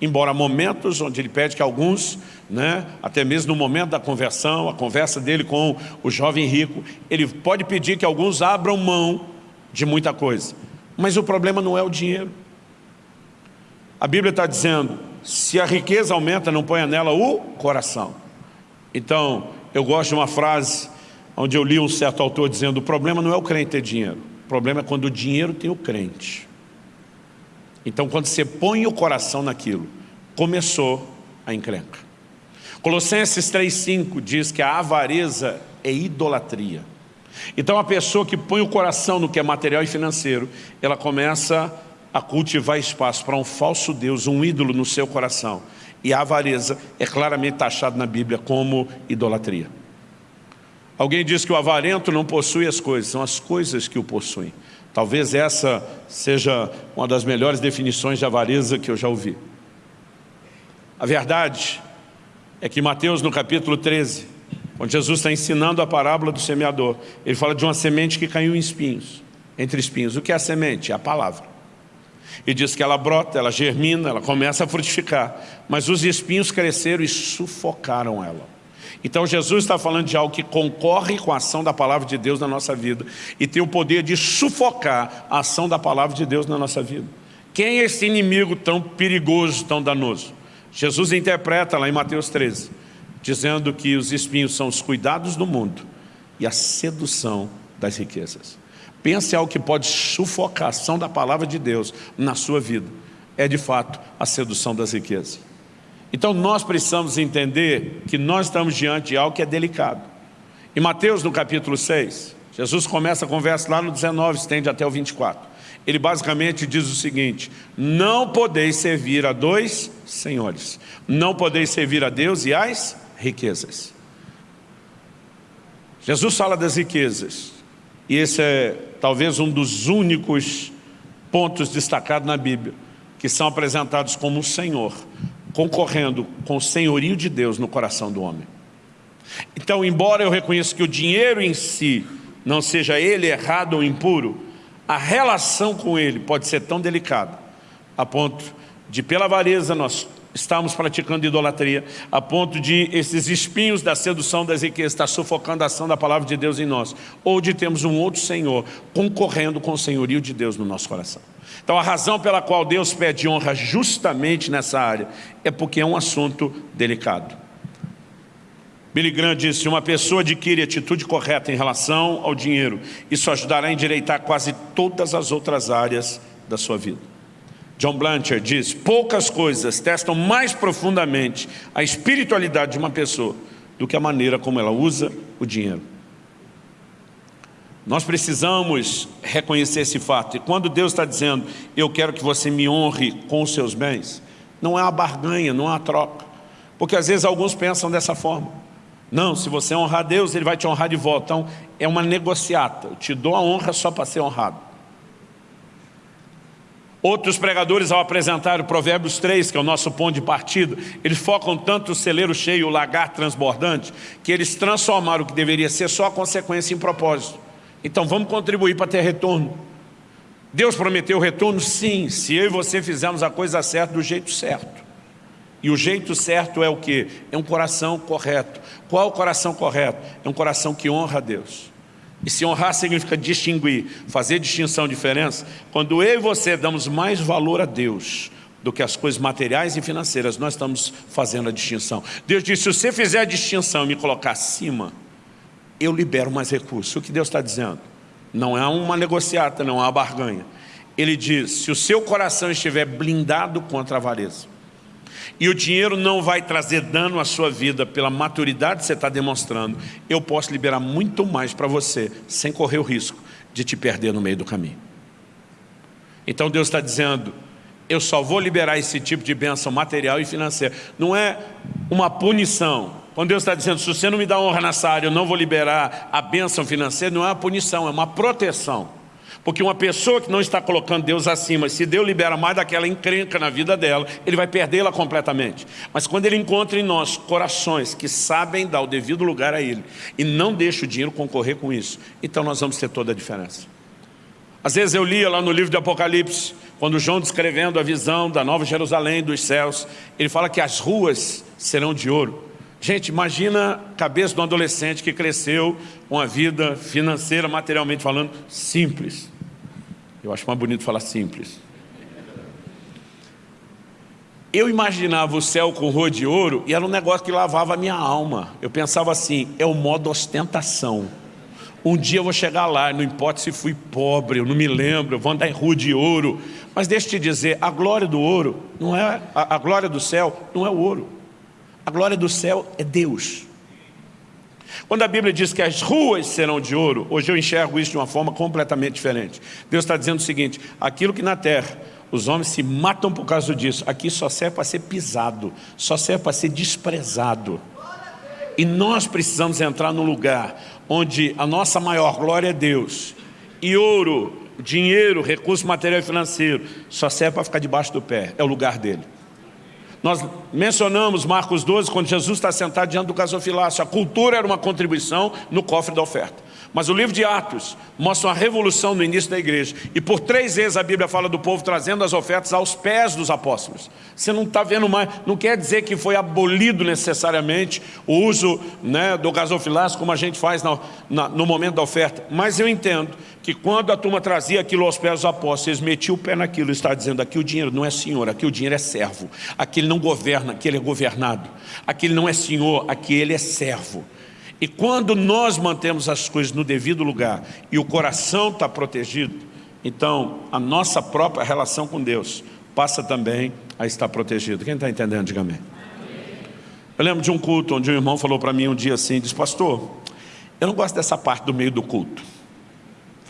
embora momentos onde ele pede que alguns, né, até mesmo no momento da conversão, a conversa dele com o jovem rico, ele pode pedir que alguns abram mão de muita coisa. Mas o problema não é o dinheiro. A Bíblia está dizendo, se a riqueza aumenta, não ponha nela o coração. Então, eu gosto de uma frase onde eu li um certo autor dizendo, o problema não é o crente ter dinheiro, o problema é quando o dinheiro tem o crente. Então, quando você põe o coração naquilo, começou a encrenca. Colossenses 3,5 diz que a avareza é idolatria. Então, a pessoa que põe o coração no que é material e financeiro, ela começa a cultivar espaço para um falso Deus, um ídolo no seu coração. E a avareza é claramente taxada na Bíblia como idolatria. Alguém diz que o avarento não possui as coisas, são as coisas que o possuem. Talvez essa seja uma das melhores definições de avareza que eu já ouvi. A verdade é que Mateus, no capítulo 13, onde Jesus está ensinando a parábola do semeador, ele fala de uma semente que caiu em espinhos, entre espinhos. O que é a semente? É a palavra. E diz que ela brota, ela germina, ela começa a frutificar, mas os espinhos cresceram e sufocaram ela. Então Jesus está falando de algo que concorre com a ação da palavra de Deus na nossa vida e tem o poder de sufocar a ação da palavra de Deus na nossa vida. Quem é esse inimigo tão perigoso, tão danoso? Jesus interpreta lá em Mateus 13, dizendo que os espinhos são os cuidados do mundo e a sedução das riquezas. Pense algo que pode sufocar a ação da palavra de Deus na sua vida. É de fato a sedução das riquezas. Então nós precisamos entender que nós estamos diante de algo que é delicado. Em Mateus, no capítulo 6, Jesus começa a conversa lá no 19, estende até o 24. Ele basicamente diz o seguinte, não podeis servir a dois senhores. Não podeis servir a Deus e às riquezas. Jesus fala das riquezas. E esse é talvez um dos únicos pontos destacados na Bíblia, que são apresentados como o Senhor concorrendo com o senhorio de Deus no coração do homem. Então, embora eu reconheça que o dinheiro em si não seja ele errado ou impuro, a relação com ele pode ser tão delicada, a ponto de, pela avareza, nós estamos praticando idolatria, a ponto de esses espinhos da sedução das riquezas estar sufocando a ação da palavra de Deus em nós, ou de termos um outro Senhor concorrendo com o senhorio de Deus no nosso coração. Então a razão pela qual Deus pede honra justamente nessa área é porque é um assunto delicado. Billy Graham disse, uma pessoa adquire atitude correta em relação ao dinheiro, isso ajudará a endireitar quase todas as outras áreas da sua vida. John Blanchard diz, poucas coisas testam mais profundamente a espiritualidade de uma pessoa do que a maneira como ela usa o dinheiro. Nós precisamos reconhecer esse fato. E quando Deus está dizendo, eu quero que você me honre com os seus bens, não é uma barganha, não é uma troca. Porque às vezes alguns pensam dessa forma. Não, se você honrar Deus, Ele vai te honrar de volta. Então, é uma negociata. Eu te dou a honra só para ser honrado. Outros pregadores, ao apresentar o Provérbios 3, que é o nosso ponto de partida, eles focam tanto o celeiro cheio, o lagar transbordante, que eles transformaram o que deveria ser só a consequência em propósito. Então vamos contribuir para ter retorno. Deus prometeu retorno? Sim, se eu e você fizermos a coisa certa do jeito certo. E o jeito certo é o que? É um coração correto. Qual é o coração correto? É um coração que honra a Deus. E se honrar significa distinguir, fazer distinção, diferença. Quando eu e você damos mais valor a Deus do que as coisas materiais e financeiras, nós estamos fazendo a distinção. Deus disse, se você fizer a distinção e me colocar acima, eu libero mais recursos. O que Deus está dizendo? Não é uma negociata, não é uma barganha. Ele diz, se o seu coração estiver blindado contra a avareza, e o dinheiro não vai trazer dano à sua vida pela maturidade que você está demonstrando, eu posso liberar muito mais para você, sem correr o risco de te perder no meio do caminho. Então Deus está dizendo, eu só vou liberar esse tipo de bênção material e financeira. Não é uma punição. Quando Deus está dizendo, se você não me dá honra nessa área, eu não vou liberar a bênção financeira, não é uma punição, é uma proteção. Porque uma pessoa que não está colocando Deus acima, se Deus libera mais daquela encrenca na vida dela, ele vai perdê-la completamente. Mas quando ele encontra em nós corações que sabem dar o devido lugar a ele e não deixa o dinheiro concorrer com isso, então nós vamos ter toda a diferença. Às vezes eu lia lá no livro de Apocalipse, quando João descrevendo a visão da Nova Jerusalém, dos céus, ele fala que as ruas serão de ouro. Gente, imagina a cabeça de um adolescente que cresceu com a vida financeira, materialmente falando, simples. Eu acho mais bonito falar simples. Eu imaginava o céu com rua de ouro e era um negócio que lavava a minha alma. Eu pensava assim, é o modo ostentação. Um dia eu vou chegar lá, não importa se fui pobre, eu não me lembro, eu vou andar em rua de ouro. Mas deixa eu te dizer, a glória do ouro, não é a, a glória do céu não é o ouro. A glória do céu é Deus. Quando a Bíblia diz que as ruas serão de ouro, hoje eu enxergo isso de uma forma completamente diferente. Deus está dizendo o seguinte, aquilo que na terra os homens se matam por causa disso, aqui só serve para ser pisado, só serve para ser desprezado. E nós precisamos entrar num lugar onde a nossa maior glória é Deus. E ouro, dinheiro, recurso material e financeiro, só serve para ficar debaixo do pé, é o lugar dele. Nós mencionamos Marcos 12, quando Jesus está sentado diante do gasofilácio. A cultura era uma contribuição no cofre da oferta. Mas o livro de Atos mostra uma revolução no início da igreja. E por três vezes a Bíblia fala do povo trazendo as ofertas aos pés dos apóstolos. Você não está vendo mais, não quer dizer que foi abolido necessariamente o uso né, do gasofilácio como a gente faz na, no momento da oferta. Mas eu entendo que quando a turma trazia aquilo aos pés dos apóstolos, eles metiam o pé naquilo está dizendo, aqui o dinheiro não é senhor, aqui o dinheiro é servo. Aqui ele não governa, aqui ele é governado. Aqui ele não é senhor, aqui ele é servo. E quando nós mantemos as coisas no devido lugar e o coração está protegido, então a nossa própria relação com Deus passa também a estar protegido. Quem está entendendo, diga amém. Eu lembro de um culto onde um irmão falou para mim um dia assim, disse, pastor, eu não gosto dessa parte do meio do culto.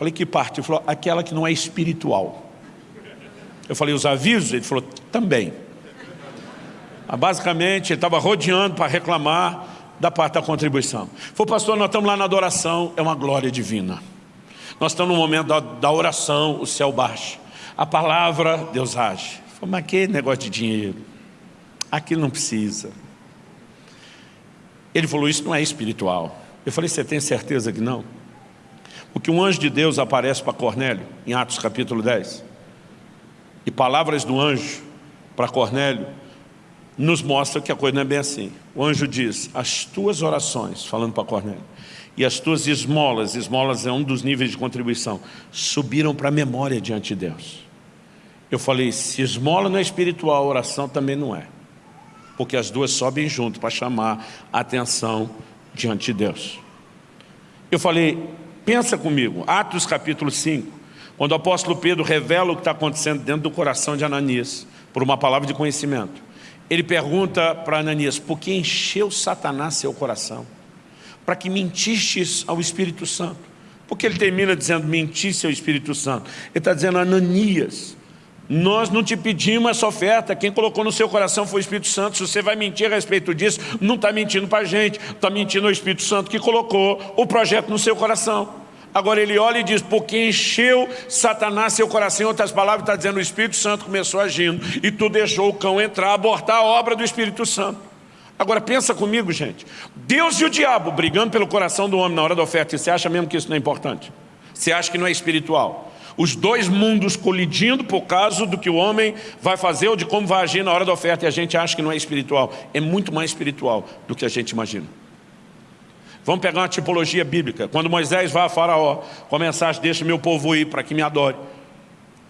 Falei, que parte? Ele falou, aquela que não é espiritual. Eu falei, os avisos? Ele falou, também. Ah, basicamente, ele estava rodeando para reclamar da parte da contribuição. Falei, pastor, nós estamos lá na adoração, é uma glória divina. Nós estamos no momento da, da oração, o céu baixa. A palavra, Deus age. Falei, mas que negócio de dinheiro? Aquilo não precisa. Ele falou, isso não é espiritual. Eu falei, você tem certeza que não? Porque um anjo de Deus aparece para Cornélio, em Atos capítulo 10. E palavras do anjo para Cornélio nos mostra que a coisa não é bem assim. O anjo diz, as tuas orações, falando para Cornélio, e as tuas esmolas, esmolas é um dos níveis de contribuição, subiram para a memória diante de Deus. Eu falei, se esmola não é espiritual, oração também não é. Porque as duas sobem junto para chamar a atenção diante de Deus. Eu falei, pensa comigo, Atos capítulo 5, quando o apóstolo Pedro revela o que está acontecendo dentro do coração de Ananias, por uma palavra de conhecimento. Ele pergunta para Ananias, por que encheu Satanás seu coração? Para que mentistes ao Espírito Santo. Porque ele termina dizendo, mentisse ao Espírito Santo. Ele está dizendo, Ananias, nós não te pedimos essa oferta, quem colocou no seu coração foi o Espírito Santo. Se você vai mentir a respeito disso, não está mentindo para a gente, está mentindo ao Espírito Santo que colocou o projeto no seu coração. Agora ele olha e diz, porque encheu Satanás seu coração, em outras palavras, está dizendo, o Espírito Santo começou agindo, e tu deixou o cão entrar, abortar a obra do Espírito Santo. Agora pensa comigo, gente, Deus e o diabo brigando pelo coração do homem na hora da oferta, e você acha mesmo que isso não é importante? Você acha que não é espiritual? Os dois mundos colidindo por causa do que o homem vai fazer ou de como vai agir na hora da oferta, e a gente acha que não é espiritual. É muito mais espiritual do que a gente imagina. Vamos pegar uma tipologia bíblica. Quando Moisés vai a Faraó com a mensagem, deixa meu povo ir para que me adore.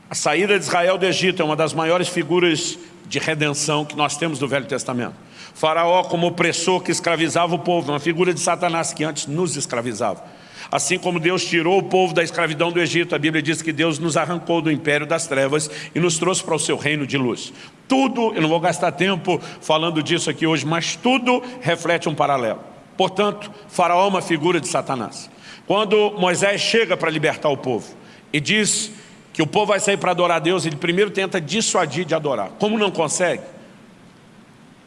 A saída de Israel do Egito é uma das maiores figuras de redenção que nós temos no Velho Testamento. Faraó como opressor que escravizava o povo, uma figura de Satanás que antes nos escravizava. Assim como Deus tirou o povo da escravidão do Egito, a Bíblia diz que Deus nos arrancou do império das trevas e nos trouxe para o seu reino de luz. Tudo, eu não vou gastar tempo falando disso aqui hoje, mas tudo reflete um paralelo. Portanto, Faraó é uma figura de Satanás. Quando Moisés chega para libertar o povo e diz que o povo vai sair para adorar a Deus, ele primeiro tenta dissuadir de adorar. Como não consegue,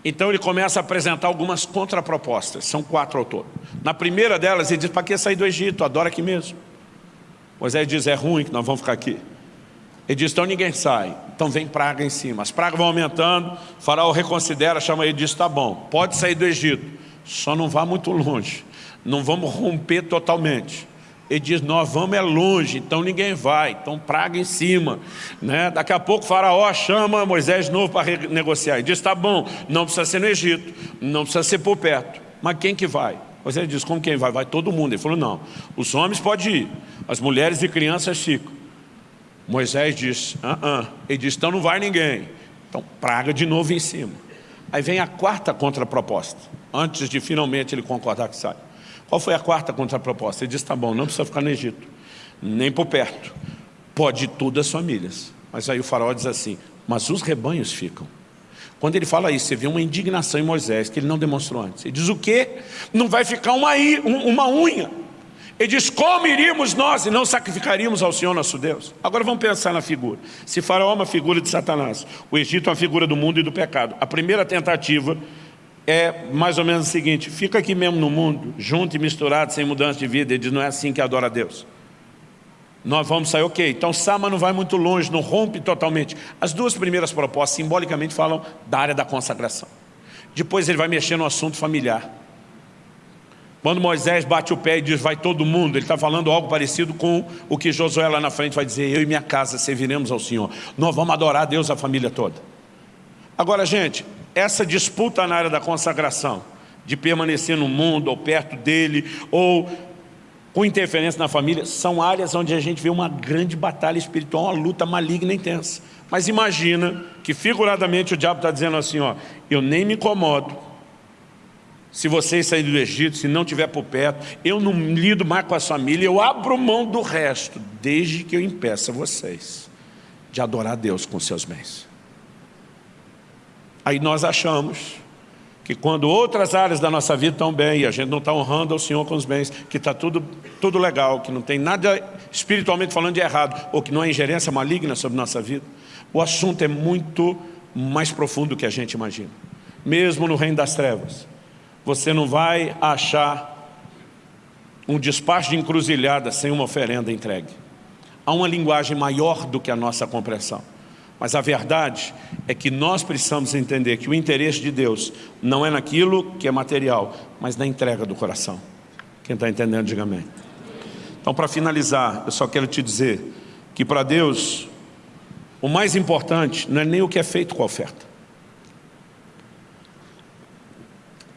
então ele começa a apresentar algumas contrapropostas, são quatro ao todo. Na primeira delas ele diz, para que sair do Egito? Adora aqui mesmo. Moisés diz, é ruim que nós vamos ficar aqui. Ele diz, então ninguém sai, então vem praga em cima. As pragas vão aumentando, faraó reconsidera, chama ele e diz, tá bom, pode sair do Egito só não vá muito longe, não vamos romper totalmente. Ele diz, nós vamos é longe, então ninguém vai, então praga em cima. Né? Daqui a pouco faraó chama Moisés de novo para negociar. Ele diz, tá bom, não precisa ser no Egito, não precisa ser por perto. Mas quem que vai? Moisés diz, como quem vai? Vai todo mundo. Ele falou, não, os homens podem ir, as mulheres e crianças ficam. Moisés diz, ah, ah. Ele diz, então não vai ninguém. Então praga de novo em cima. Aí vem a quarta contraproposta antes de finalmente ele concordar que sai. Qual foi a quarta contraproposta? Ele disse, tá bom, não precisa ficar no Egito, nem por perto, pode ir todas as famílias. Mas aí o faraó diz assim, mas os rebanhos ficam. Quando ele fala isso, você vê uma indignação em Moisés, que ele não demonstrou antes. Ele diz o quê? Não vai ficar uma, uma unha. Ele diz, como iríamos nós e não sacrificaríamos ao Senhor nosso Deus? Agora vamos pensar na figura. Se Faraó é uma figura de Satanás, o Egito é uma figura do mundo e do pecado. A primeira tentativa é mais ou menos o seguinte, fica aqui mesmo no mundo, junto e misturado, sem mudança de vida, ele diz, não é assim que adora a Deus. Nós vamos sair, ok, então Sama não vai muito longe, não rompe totalmente. As duas primeiras propostas, simbolicamente, falam da área da consagração. Depois ele vai mexer no assunto familiar. Quando Moisés bate o pé e diz, vai todo mundo, ele está falando algo parecido com o que Josué lá na frente vai dizer, eu e minha casa serviremos ao Senhor. Nós vamos adorar a Deus, a família toda. Agora, gente, essa disputa na área da consagração, de permanecer no mundo ou perto dele, ou com interferência na família, são áreas onde a gente vê uma grande batalha espiritual, uma luta maligna e intensa. Mas imagina que figuradamente o diabo está dizendo assim, ó, eu nem me incomodo, se vocês saírem do Egito, se não tiver por perto, eu não lido mais com a família, eu abro mão do resto, desde que eu impeça vocês de adorar Deus com seus bens. Aí nós achamos que quando outras áreas da nossa vida estão bem e a gente não está honrando ao Senhor com os bens, que está tudo, tudo legal, que não tem nada espiritualmente falando de errado, ou que não há ingerência maligna sobre nossa vida, o assunto é muito mais profundo do que a gente imagina. Mesmo no reino das trevas, você não vai achar um despacho de encruzilhada sem uma oferenda entregue. Há uma linguagem maior do que a nossa compreensão. Mas a verdade é que nós precisamos entender que o interesse de Deus não é naquilo que é material, mas na entrega do coração. Quem está entendendo, diga amém. Então, para finalizar, eu só quero te dizer que para Deus, o mais importante não é nem o que é feito com a oferta.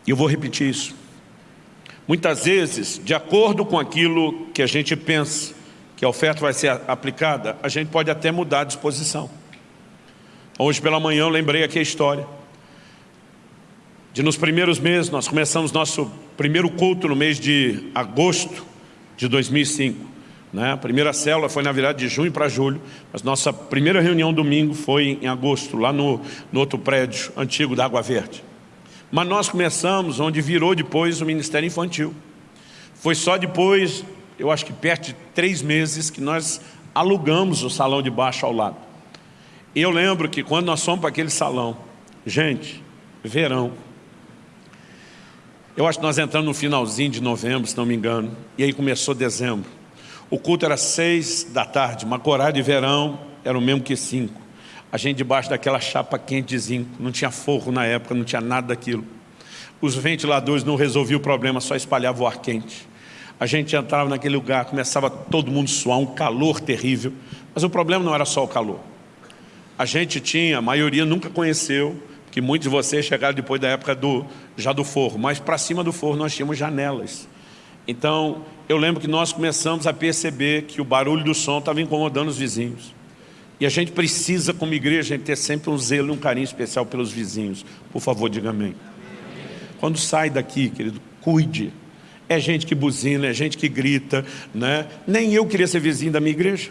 E eu vou repetir isso. Muitas vezes, de acordo com aquilo que a gente pensa, que a oferta vai ser aplicada, a gente pode até mudar a disposição. Hoje pela manhã eu lembrei aqui a história. De nos primeiros meses, nós começamos nosso primeiro culto no mês de agosto de 2005. Né? A primeira célula foi na virada de junho para julho, mas nossa primeira reunião domingo foi em agosto, lá no, no outro prédio antigo da Água Verde. Mas nós começamos onde virou depois o Ministério Infantil. Foi só depois, eu acho que perto de três meses, que nós alugamos o salão de baixo ao lado. E eu lembro que quando nós fomos para aquele salão, gente, verão, eu acho que nós entramos no finalzinho de novembro, se não me engano, e aí começou dezembro. O culto era seis da tarde, mas horário de verão era o mesmo que cinco. A gente debaixo daquela chapa quente de zinco, não tinha forro na época, não tinha nada daquilo. Os ventiladores não resolviam o problema, só espalhavam o ar quente. A gente entrava naquele lugar, começava todo mundo a suar, um calor terrível. Mas o problema não era só o calor. A gente tinha, a maioria nunca conheceu, que muitos de vocês chegaram depois da época do, já do forro, mas para cima do forro nós tínhamos janelas. Então, eu lembro que nós começamos a perceber que o barulho do som estava incomodando os vizinhos. E a gente precisa, como igreja, ter sempre um zelo e um carinho especial pelos vizinhos. Por favor, diga amém. Quando sai daqui, querido, cuide. É gente que buzina, é gente que grita, né? Nem eu queria ser vizinho da minha igreja.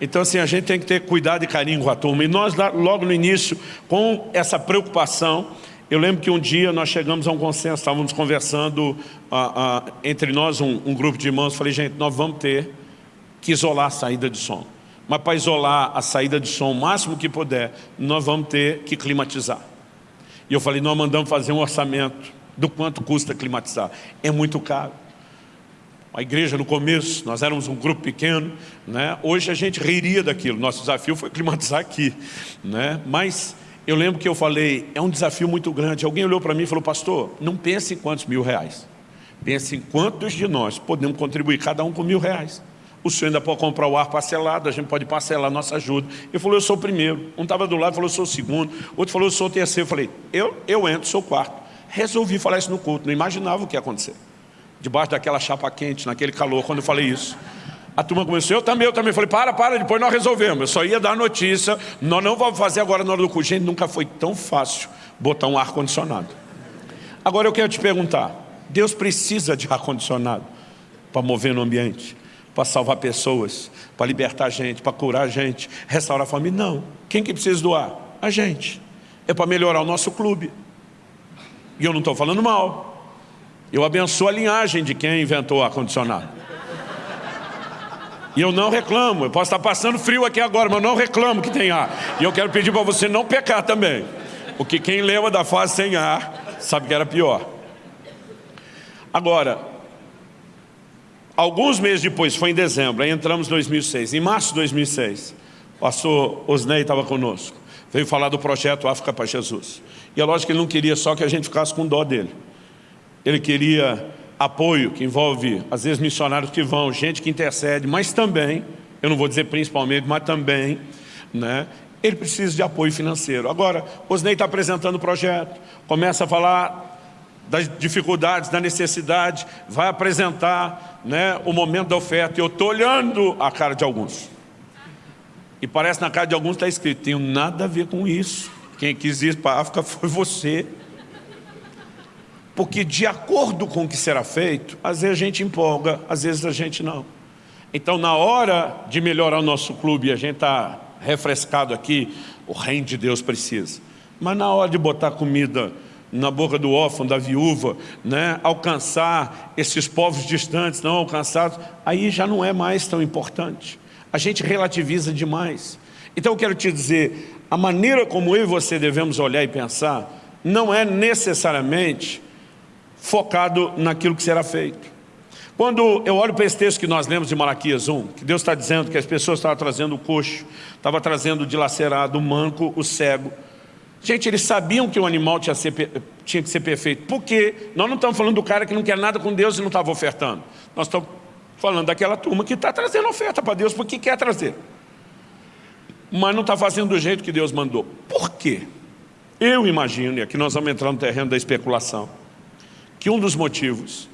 Então, assim, a gente tem que ter cuidado e carinho com a turma. E nós, logo no início, com essa preocupação, eu lembro que um dia nós chegamos a um consenso, estávamos conversando uh, uh, entre nós, um, um, grupo de irmãos, falei, gente, nós vamos ter que isolar a saída de som. Mas para isolar a saída de som o máximo que puder, nós vamos ter que climatizar. E eu falei, nós mandamos fazer um orçamento do quanto custa climatizar. É muito caro. A igreja no começo, nós éramos um grupo pequeno, né? hoje a gente reiria daquilo, nosso desafio foi climatizar aqui. Né? Mas eu lembro que eu falei, é um desafio muito grande. Alguém olhou para mim e falou, pastor, não pense em quantos mil reais. Pense em quantos de nós podemos contribuir, cada um com mil reais. O senhor ainda pode comprar o ar parcelado, a gente pode parcelar nossa ajuda. Ele falou, eu sou o primeiro. Um estava do lado, falou, eu sou o segundo. Outro falou, eu sou o terceiro. Eu falei, eu, eu entro, sou o quarto. Resolvi falar isso no culto, não imaginava o que ia acontecer. Debaixo daquela chapa quente, naquele calor, quando eu falei isso. A turma começou, eu também, eu também. Falei, para, para, depois nós resolvemos. Eu só ia dar notícia, nós não vamos fazer agora na hora do culto. Gente, nunca foi tão fácil botar um ar-condicionado. Agora eu quero te perguntar, Deus precisa de ar-condicionado para mover no ambiente, para salvar pessoas, para libertar gente, para curar gente, restaurar a família? Não. Quem que precisa do ar? A gente. É para melhorar o nosso clube. E eu não estou falando mal. Eu abençoo a linhagem de quem inventou o ar-condicionado. E eu não reclamo, eu posso estar passando frio aqui agora, mas eu não reclamo que tem ar. E eu quero pedir para você não pecar também. Porque quem lembra da fase sem ar, sabe que era pior. Agora, alguns meses depois, foi em dezembro, aí entramos em 2006. Em março de 2006, o pastor Osnei estava conosco. Veio falar do projeto África para Jesus. E é lógico que ele não queria só que a gente ficasse com dó dele. Ele queria apoio, que envolve, às vezes, missionários que vão, gente que intercede, mas também, eu não vou dizer principalmente, mas também, né, ele precisa de apoio financeiro. Agora, Osnei está apresentando o projeto, começa a falar das dificuldades, da necessidade, vai apresentar né, o momento da oferta. Eu estou olhando a cara de alguns. E parece na cara de alguns está escrito, tenho nada a ver com isso. Quem quis ir para a África foi você porque de acordo com o que será feito, às vezes a gente empolga, às vezes a gente não. Então, na hora de melhorar o nosso clube, a gente está refrescado aqui, o reino de Deus precisa. Mas na hora de botar comida na boca do órfão, da viúva, né, alcançar esses povos distantes, não alcançados, aí já não é mais tão importante. A gente relativiza demais. Então eu quero te dizer, a maneira como eu e você devemos olhar e pensar, não é necessariamente focado naquilo que será feito. Quando eu olho para esse texto que nós lemos de Malaquias 1, que Deus está dizendo que as pessoas estavam trazendo o coxo, estavam trazendo o dilacerado, o manco, o cego. Gente, eles sabiam que o animal tinha, tinha que ser perfeito. Por quê? Nós não estamos falando do cara que não quer nada com Deus e não estava ofertando. Nós estamos falando daquela turma que está trazendo oferta para Deus porque quer trazer. Mas não está fazendo do jeito que Deus mandou. Por quê? Eu imagino, e aqui nós vamos entrar no terreno da especulação que um dos motivos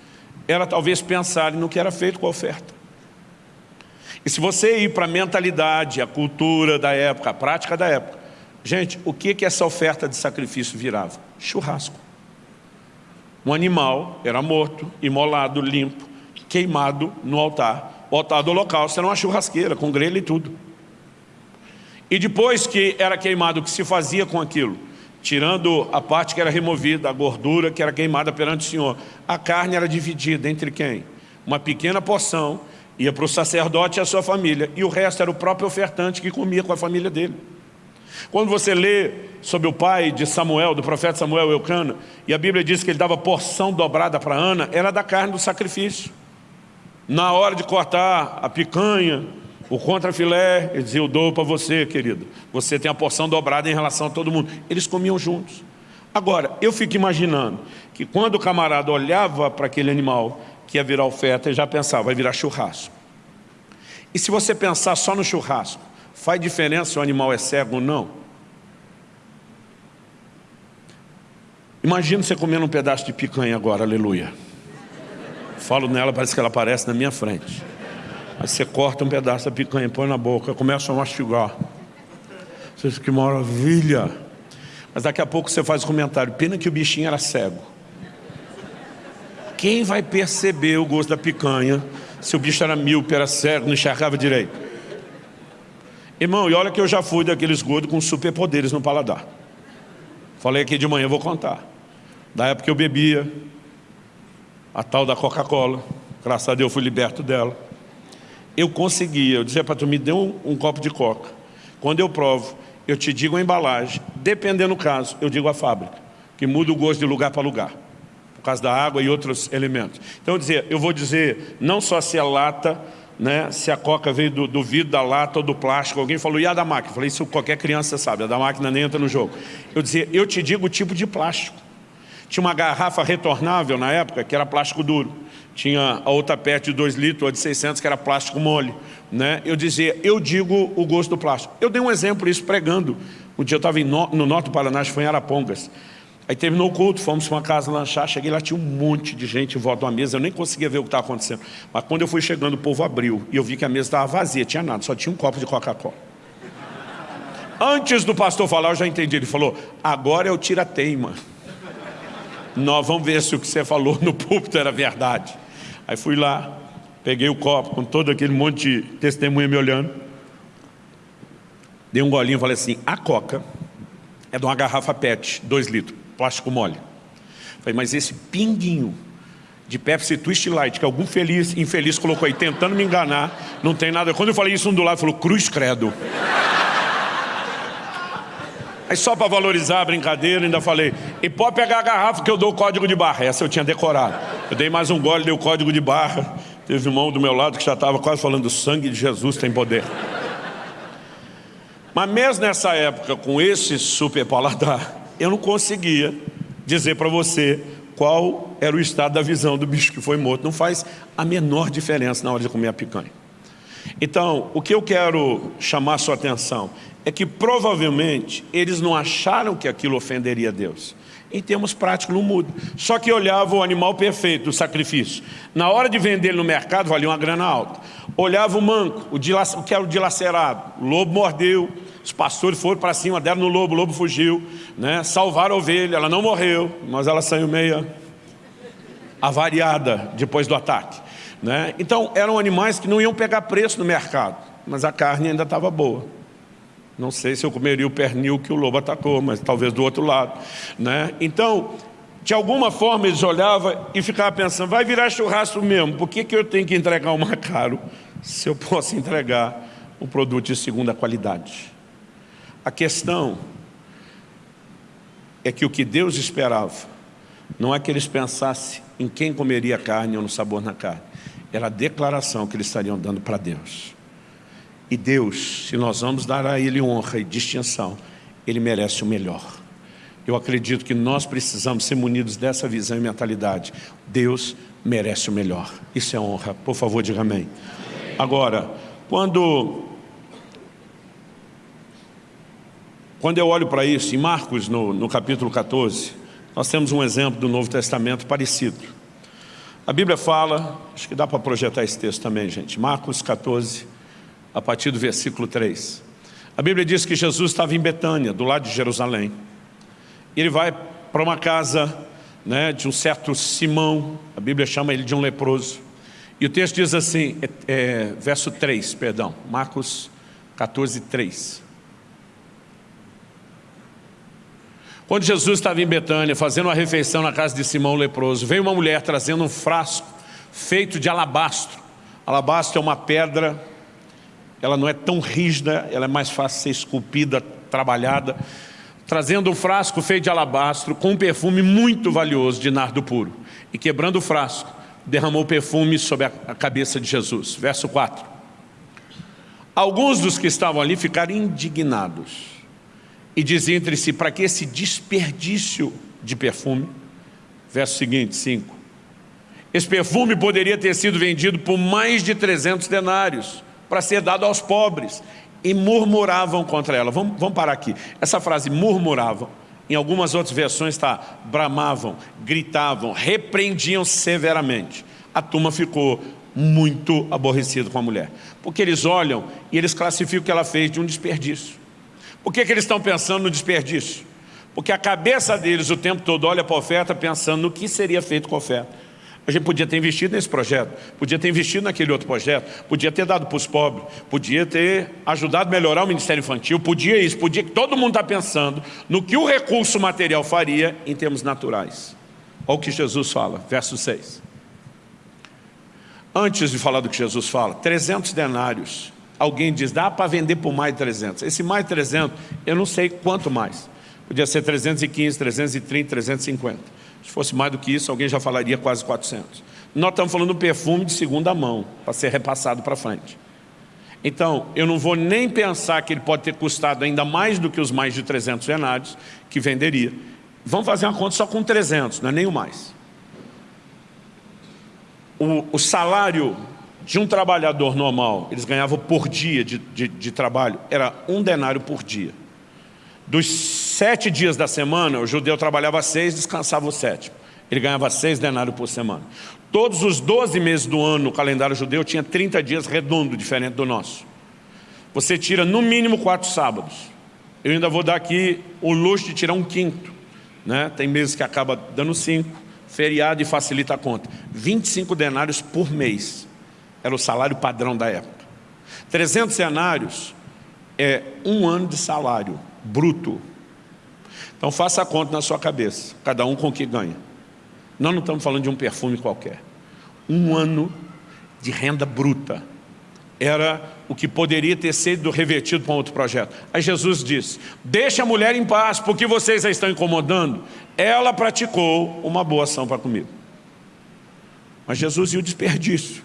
era talvez pensar no que era feito com a oferta. E se você ir para a mentalidade, a cultura da época, a prática da época, gente, o que, que essa oferta de sacrifício virava? Churrasco. Um animal era morto, imolado, limpo, queimado no altar. O altar do holocausto era uma churrasqueira, com grelha e tudo. E depois que era queimado, o que se fazia com aquilo? Tirando a parte que era removida, a gordura que era queimada perante o Senhor. A carne era dividida entre quem? Uma pequena porção ia para o sacerdote e a sua família. E o resto era o próprio ofertante que comia com a família dele. Quando você lê sobre o pai de Samuel, do profeta Samuel Eucana, e a Bíblia diz que ele dava porção dobrada para Ana, era da carne do sacrifício. Na hora de cortar a picanha, o contrafilé, ele dizia, eu dou para você, querido. Você tem a porção dobrada em relação a todo mundo. Eles comiam juntos. Agora, eu fico imaginando que quando o camarada olhava para aquele animal que ia virar oferta, ele já pensava, vai virar churrasco. E se você pensar só no churrasco, Faz diferença se o animal é cego ou não? Imagina você comendo um pedaço de picanha agora, aleluia. Falo nela, parece que ela aparece na minha frente. Aí você corta um pedaço da picanha, põe na boca, começa a mastigar. Você diz, que maravilha. Mas daqui a pouco você faz o comentário, pena que o bichinho era cego. Quem vai perceber o gosto da picanha se o bicho era míope, era cego, não enxergava direito? Irmão, e olha que eu já fui daqueles gordos com superpoderes no paladar. Falei aqui de manhã, vou contar. Da época que eu bebia, a tal da Coca-Cola, graças a Deus eu fui liberto dela. Eu conseguia, eu dizia para tu, me dê um, um copo de Coca. Quando eu provo, eu te digo a embalagem, dependendo do caso, eu digo a fábrica, que muda o gosto de lugar para lugar, por causa da água e outros elementos. Então eu dizia, eu vou dizer não só se é lata, né, se a coca veio do, do, vidro, da lata ou do plástico. Alguém falou, e a da máquina? Eu falei, isso qualquer criança sabe, a da máquina nem entra no jogo. Eu dizia, eu te digo o tipo de plástico. Tinha uma garrafa retornável na época, que era plástico duro. Tinha a outra PET de 2 litros, a de 600, que era plástico mole. Né? Eu dizia, eu digo o gosto do plástico. Eu dei um exemplo isso pregando. Um dia eu estava no, no norte do Paraná, foi em Arapongas. Aí terminou o culto, fomos para uma casa lanchar, cheguei lá, tinha um monte de gente em volta uma mesa, eu nem conseguia ver o que estava acontecendo. Mas quando eu fui chegando, o povo abriu, e eu vi que a mesa estava vazia, tinha nada, só tinha um copo de Coca-Cola. Antes do pastor falar, eu já entendi, ele falou, agora é o tira-teima. Nós vamos ver se o que você falou no púlpito era verdade. Aí fui lá, peguei o copo com todo aquele monte de testemunha me olhando, dei um golinho e falei assim, a Coca é de uma garrafa PET, dois litros plástico mole. Falei, mas esse pinguinho de Pepsi Twist Light, que algum feliz, infeliz colocou aí, tentando me enganar, não tem nada. Quando eu falei isso, um do lado falou, cruz credo. Aí só para valorizar a brincadeira, ainda falei, e pode pegar a garrafa que eu dou o código de barra. Essa eu tinha decorado. Eu dei mais um gole, dei o código de barra. Teve um irmão do meu lado que já estava quase falando, o sangue de Jesus tem poder. Mas mesmo nessa época, com esse super paladar, eu não conseguia dizer para você qual era o estado da visão do bicho que foi morto. Não faz a menor diferença na hora de comer a picanha. Então, o que eu quero chamar sua atenção é que provavelmente eles não acharam que aquilo ofenderia a Deus. Em termos práticos não muda. Só que olhava o animal perfeito, o sacrifício. Na hora de vender ele no mercado, valia uma grana alta. Olhava o manco, o, o que era o dilacerado. O lobo mordeu, os pastores foram para cima, deram no lobo, o lobo fugiu, né? salvaram a ovelha, ela não morreu, mas ela saiu meia avariada depois do ataque. Né? Então, eram animais que não iam pegar preço no mercado, mas a carne ainda estava boa. Não sei se eu comeria o pernil que o lobo atacou, mas talvez do outro lado. Né? Então, de alguma forma eles olhavam e ficavam pensando, vai virar churrasco mesmo, por que, que eu tenho que entregar o mais caro se eu posso entregar um produto de segunda qualidade? A questão é que o que Deus esperava não é que eles pensassem em quem comeria a carne ou no sabor na carne. Era a declaração que eles estariam dando para Deus. E Deus, se nós vamos dar a Ele honra e distinção, Ele merece o melhor. Eu acredito que nós precisamos ser munidos dessa visão e mentalidade. Deus merece o melhor. Isso é honra. Por favor, diga amém. Agora, quando quando eu olho para isso, em Marcos, no, no capítulo 14, nós temos um exemplo do Novo Testamento parecido. A Bíblia fala, acho que dá para projetar esse texto também, gente. Marcos 14, a partir do versículo 3. A Bíblia diz que Jesus estava em Betânia, do lado de Jerusalém. Ele vai para uma casa né, de um certo Simão, a Bíblia chama ele de um leproso. E o texto diz assim, é, é, verso 3, perdão, Marcos 14, 3. Quando Jesus estava em Betânia, fazendo uma refeição na casa de Simão leproso, veio uma mulher trazendo um frasco feito de alabastro. Alabastro é uma pedra, ela não é tão rígida, ela é mais fácil de ser esculpida, trabalhada. Trazendo um frasco feito de alabastro com um perfume muito valioso de nardo puro. E quebrando o frasco, derramou perfume sobre a cabeça de Jesus. Verso 4. Alguns dos que estavam ali ficaram indignados e diziam entre si, para que esse desperdício de perfume? Verso seguinte, 5. Esse perfume poderia ter sido vendido por mais de 300 denários para ser dado aos pobres. E murmuravam contra ela. Vamos, vamos parar aqui. Essa frase murmuravam, em algumas outras versões está bramavam, gritavam, repreendiam severamente. A turma ficou muito aborrecida com a mulher. Porque eles olham e eles classificam o que ela fez de um desperdício. Por que, que eles estão pensando no desperdício? Porque a cabeça deles o tempo todo olha para a oferta pensando no que seria feito com a oferta. A gente podia ter investido nesse projeto, podia ter investido naquele outro projeto, podia ter dado para os pobres, podia ter ajudado a melhorar o Ministério Infantil, podia isso, podia que todo mundo está pensando no que o recurso material faria em termos naturais. Olha o que Jesus fala, verso 6. Antes de falar do que Jesus fala, 300 denários alguém diz, dá para vender por mais de 300. Esse mais de 300, eu não sei quanto mais. Podia ser 315, 330, 350. Se fosse mais do que isso, alguém já falaria quase 400. Nós estamos falando de perfume de segunda mão, para ser repassado para frente. Então, eu não vou nem pensar que ele pode ter custado ainda mais do que os mais de 300 denários que venderia. Vamos fazer uma conta só com 300, não é nem o mais. O, o salário de um trabalhador normal, eles ganhavam por dia de, de, de, trabalho, era um denário por dia. Dos sete dias da semana, o judeu trabalhava seis, descansava o sétimo. Ele ganhava seis denários por semana. Todos os doze meses do ano, no calendário judeu, tinha 30 dias redondo, diferente do nosso. Você tira no mínimo quatro sábados. Eu ainda vou dar aqui o luxo de tirar um quinto. Né? Tem meses que acaba dando cinco, feriado e facilita a conta. 25 denários por mês. Era o salário padrão da época. 300 denários é um ano de salário bruto. Então faça a conta na sua cabeça, cada um com o que ganha. Nós não estamos falando de um perfume qualquer. Um ano de renda bruta. Era o que poderia ter sido revertido para um outro projeto. Aí Jesus disse, deixa a mulher em paz, porque vocês a estão incomodando. Ela praticou uma boa ação para comigo. Mas Jesus e o desperdício.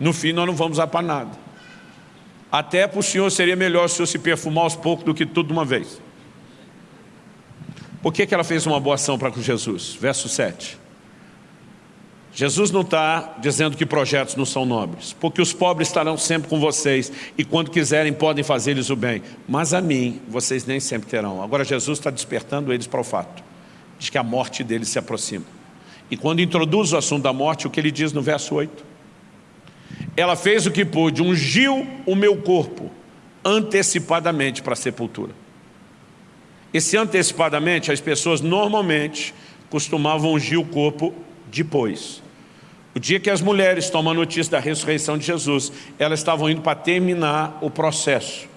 No fim nós não vamos usar para nada. Até para o Senhor seria melhor se eu se perfumar aos poucos do que tudo de uma vez. Por que, que ela fez uma boa ação para com Jesus? Verso 7. Jesus não está dizendo que projetos não são nobres, porque os pobres estarão sempre com vocês e quando quiserem podem fazer-lhes o bem, mas a mim vocês nem sempre terão. Agora Jesus está despertando eles para o fato de que a morte deles se aproxima. E quando introduz o assunto da morte, o que ele diz no verso 8? ela fez o que pôde, ungiu o meu corpo antecipadamente para a sepultura. Esse antecipadamente, as pessoas normalmente costumavam ungir o corpo depois. O dia que as mulheres tomam a notícia da ressurreição de Jesus, elas estavam indo para terminar o processo.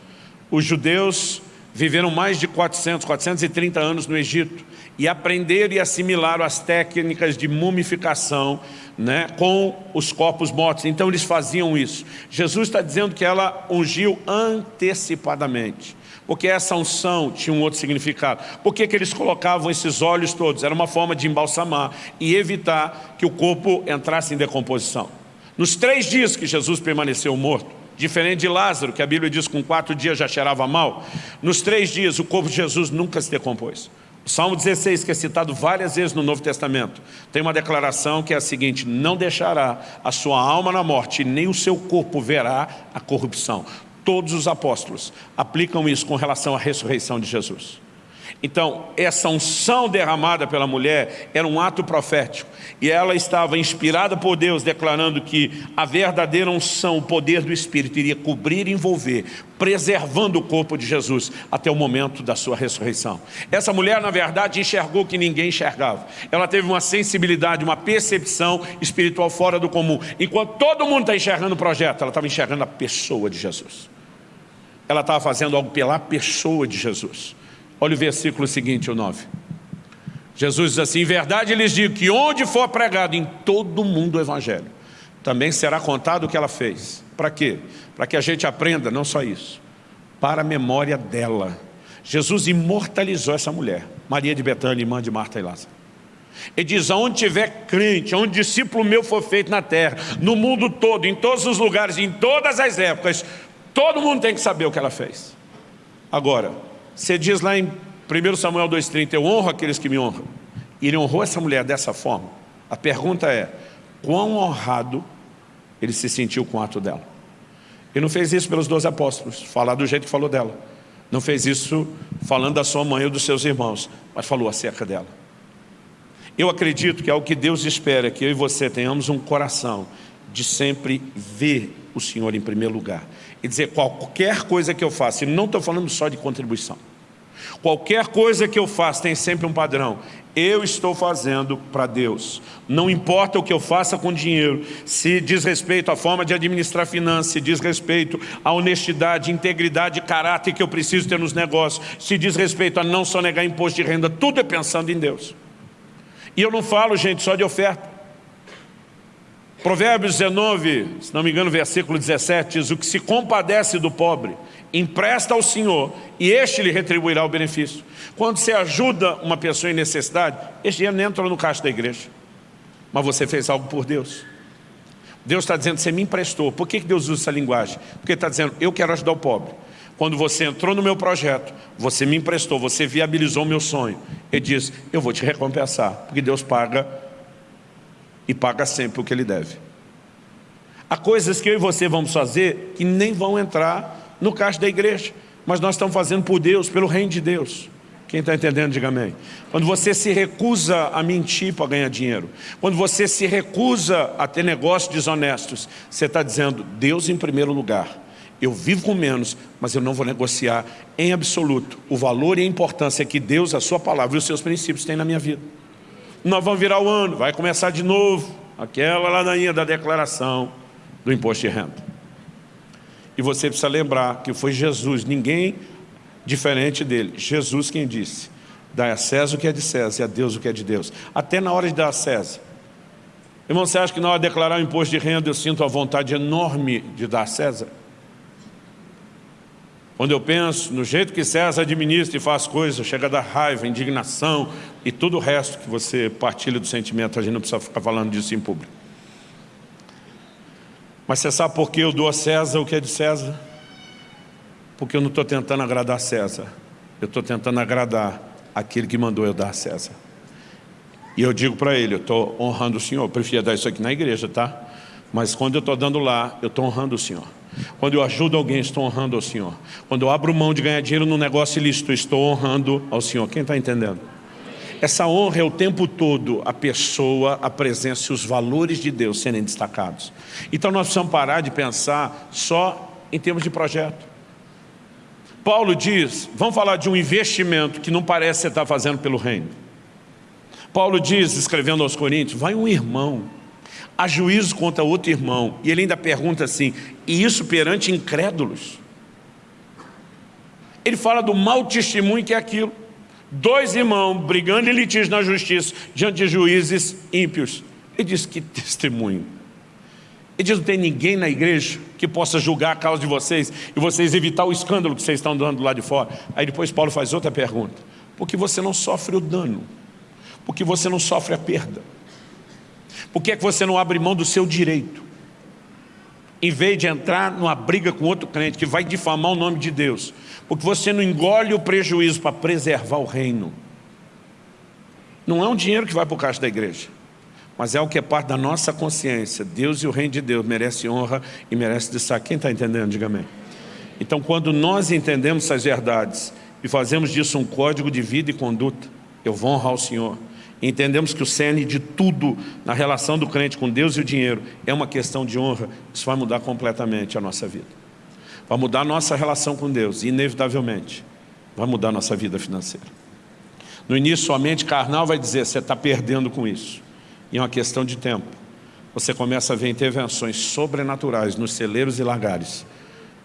Os judeus viveram mais de 400, 430 anos no Egito e aprenderam e assimilaram as técnicas de mumificação né, com os corpos mortos. Então eles faziam isso. Jesus está dizendo que ela ungiu antecipadamente. Porque essa unção tinha um outro significado. Por que, que eles colocavam esses olhos todos? Era uma forma de embalsamar e evitar que o corpo entrasse em decomposição. Nos três dias que Jesus permaneceu morto, diferente de Lázaro, que a Bíblia diz que com quatro dias já cheirava mal, nos três dias o corpo de Jesus nunca se decompôs. O Salmo 16, que é citado várias vezes no Novo Testamento, tem uma declaração que é a seguinte, não deixará a sua alma na morte, nem o seu corpo verá a corrupção. Todos os apóstolos aplicam isso com relação à ressurreição de Jesus. Então, essa unção derramada pela mulher era um ato profético. E ela estava inspirada por Deus, declarando que a verdadeira unção, o poder do Espírito, iria cobrir e envolver, preservando o corpo de Jesus até o momento da sua ressurreição. Essa mulher, na verdade, enxergou que ninguém enxergava. Ela teve uma sensibilidade, uma percepção espiritual fora do comum. Enquanto todo mundo está enxergando o projeto, ela estava enxergando a pessoa de Jesus. Ela estava fazendo algo pela pessoa de Jesus. Olha o versículo seguinte, o 9. Jesus diz assim, em verdade lhes digo que onde for pregado em todo o mundo o Evangelho, também será contado o que ela fez. Para quê? Para que a gente aprenda, não só isso, para a memória dela. Jesus imortalizou essa mulher, Maria de Betânia, irmã de Marta e Lázaro. Ele diz, aonde tiver crente, onde discípulo meu for feito na terra, no mundo todo, em todos os lugares, em todas as épocas, todo mundo tem que saber o que ela fez. Agora, você diz lá em 1 Samuel 2,30, eu honro aqueles que me honram. E ele honrou essa mulher dessa forma. A pergunta é, quão honrado ele se sentiu com o ato dela? Ele não fez isso pelos dois apóstolos, falar do jeito que falou dela. Não fez isso falando da sua mãe ou dos seus irmãos, mas falou acerca dela. Eu acredito que é o que Deus espera, que eu e você tenhamos um coração de sempre ver o Senhor em primeiro lugar. E dizer, qualquer coisa que eu faça, e não estou falando só de contribuição, qualquer coisa que eu faça tem sempre um padrão. Eu estou fazendo para Deus. Não importa o que eu faça com dinheiro, se diz respeito à forma de administrar finanças, se diz respeito à honestidade, integridade caráter que eu preciso ter nos negócios, se diz respeito a não só negar imposto de renda, tudo é pensando em Deus. E eu não falo, gente, só de oferta. Provérbios 19, se não me engano, versículo 17, diz, o que se compadece do pobre, empresta ao Senhor, e este lhe retribuirá o benefício. Quando você ajuda uma pessoa em necessidade, esse dinheiro não entra no caixa da igreja. Mas você fez algo por Deus. Deus está dizendo, você me emprestou. Por que Deus usa essa linguagem? Porque está dizendo, eu quero ajudar o pobre. Quando você entrou no meu projeto, você me emprestou, você viabilizou o meu sonho. Ele diz, eu vou te recompensar, porque Deus paga e paga sempre o que ele deve. Há coisas que eu e você vamos fazer que nem vão entrar no caixa da igreja, mas nós estamos fazendo por Deus, pelo reino de Deus. Quem está entendendo, diga amém. Quando você se recusa a mentir para ganhar dinheiro, quando você se recusa a ter negócios desonestos, você está dizendo, Deus em primeiro lugar. Eu vivo com menos, mas eu não vou negociar em absoluto o valor e a importância que Deus, a sua palavra e os seus princípios têm na minha vida nós vamos virar o ano, vai começar de novo, aquela ladainha da declaração do imposto de renda. E você precisa lembrar que foi Jesus, ninguém diferente dele, Jesus quem disse, dá a César o que é de César e a Deus o que é de Deus. Até na hora de dar a César. Irmão, você acha que na hora de declarar o imposto de renda eu sinto a vontade enorme de dar a César? Quando eu penso no jeito que César administra e faz coisas, chega a dar raiva, indignação e tudo o resto que você partilha do sentimento, a gente não precisa ficar falando disso em público. Mas você sabe por que eu dou a César o que é de César? Porque eu não estou tentando agradar César, eu estou tentando agradar aquele que mandou eu dar a César. E eu digo para ele, eu estou honrando o Senhor, eu preferia dar isso aqui na igreja, tá? Mas quando eu estou dando lá, eu estou honrando o Senhor. Quando eu ajudo alguém, estou honrando ao Senhor. Quando eu abro mão de ganhar dinheiro num negócio ilícito, estou honrando ao Senhor. Quem está entendendo? Essa honra é o tempo todo a pessoa, a presença e os valores de Deus serem destacados. Então nós precisamos parar de pensar só em termos de projeto. Paulo diz, vamos falar de um investimento que não parece você estar fazendo pelo reino. Paulo diz, escrevendo aos Coríntios, vai um irmão a juízo contra outro irmão. E ele ainda pergunta assim, e isso perante incrédulos? Ele fala do mau testemunho que é aquilo. Dois irmãos brigando em litígio na justiça diante de juízes ímpios. Ele diz, que testemunho. Ele diz, não tem ninguém na igreja que possa julgar a causa de vocês e vocês evitar o escândalo que vocês estão dando lá de fora. Aí depois Paulo faz outra pergunta. Por que você não sofre o dano? Por que você não sofre a perda? Por que, é que você não abre mão do seu direito? Em vez de entrar numa briga com outro crente que vai difamar o nome de Deus. Porque você não engole o prejuízo para preservar o reino. Não é um dinheiro que vai para o caixa da igreja. Mas é o que é parte da nossa consciência. Deus e o reino de Deus merece honra e merece destaque. Quem está entendendo? Diga amém. Então, quando nós entendemos essas verdades, e fazemos disso um código de vida e conduta. Eu vou honrar o Senhor. Entendemos que o cerne de tudo na relação do crente com Deus e o dinheiro é uma questão de honra. Isso vai mudar completamente a nossa vida. Vai mudar a nossa relação com Deus, inevitavelmente. Vai mudar a nossa vida financeira. No início, sua mente carnal vai dizer, você está perdendo com isso. E é uma questão de tempo. Você começa a ver intervenções sobrenaturais nos celeiros e lagares.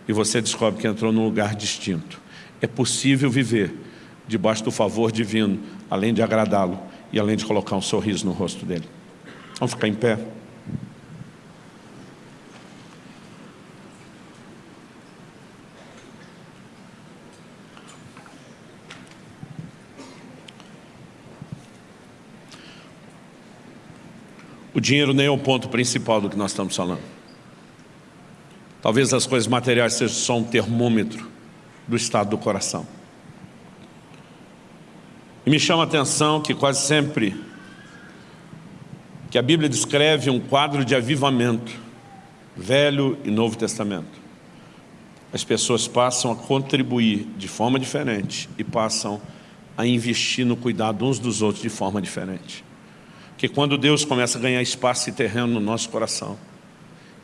E você descobre que entrou num lugar distinto. É possível viver debaixo do favor divino, além de agradá-lo e além de colocar um sorriso no rosto dele. Vamos ficar em pé. O dinheiro nem é o ponto principal do que nós estamos falando. Talvez as coisas materiais sejam só um termômetro do estado do coração. E me chama a atenção que quase sempre que a Bíblia descreve um quadro de avivamento, Velho e Novo Testamento. As pessoas passam a contribuir de forma diferente e passam a investir no cuidado uns dos outros de forma diferente. Porque quando Deus começa a ganhar espaço e terreno no nosso coração,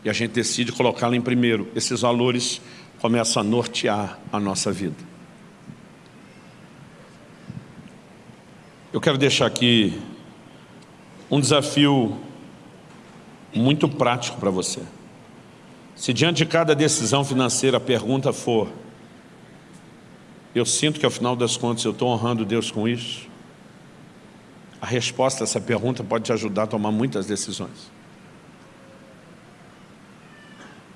e a gente decide colocá-lo em primeiro, esses valores começam a nortear a nossa vida. Eu quero deixar aqui um desafio muito prático para você. Se diante de cada decisão financeira a pergunta for eu sinto que ao final das contas eu estou honrando Deus com isso, a resposta a essa pergunta pode te ajudar a tomar muitas decisões.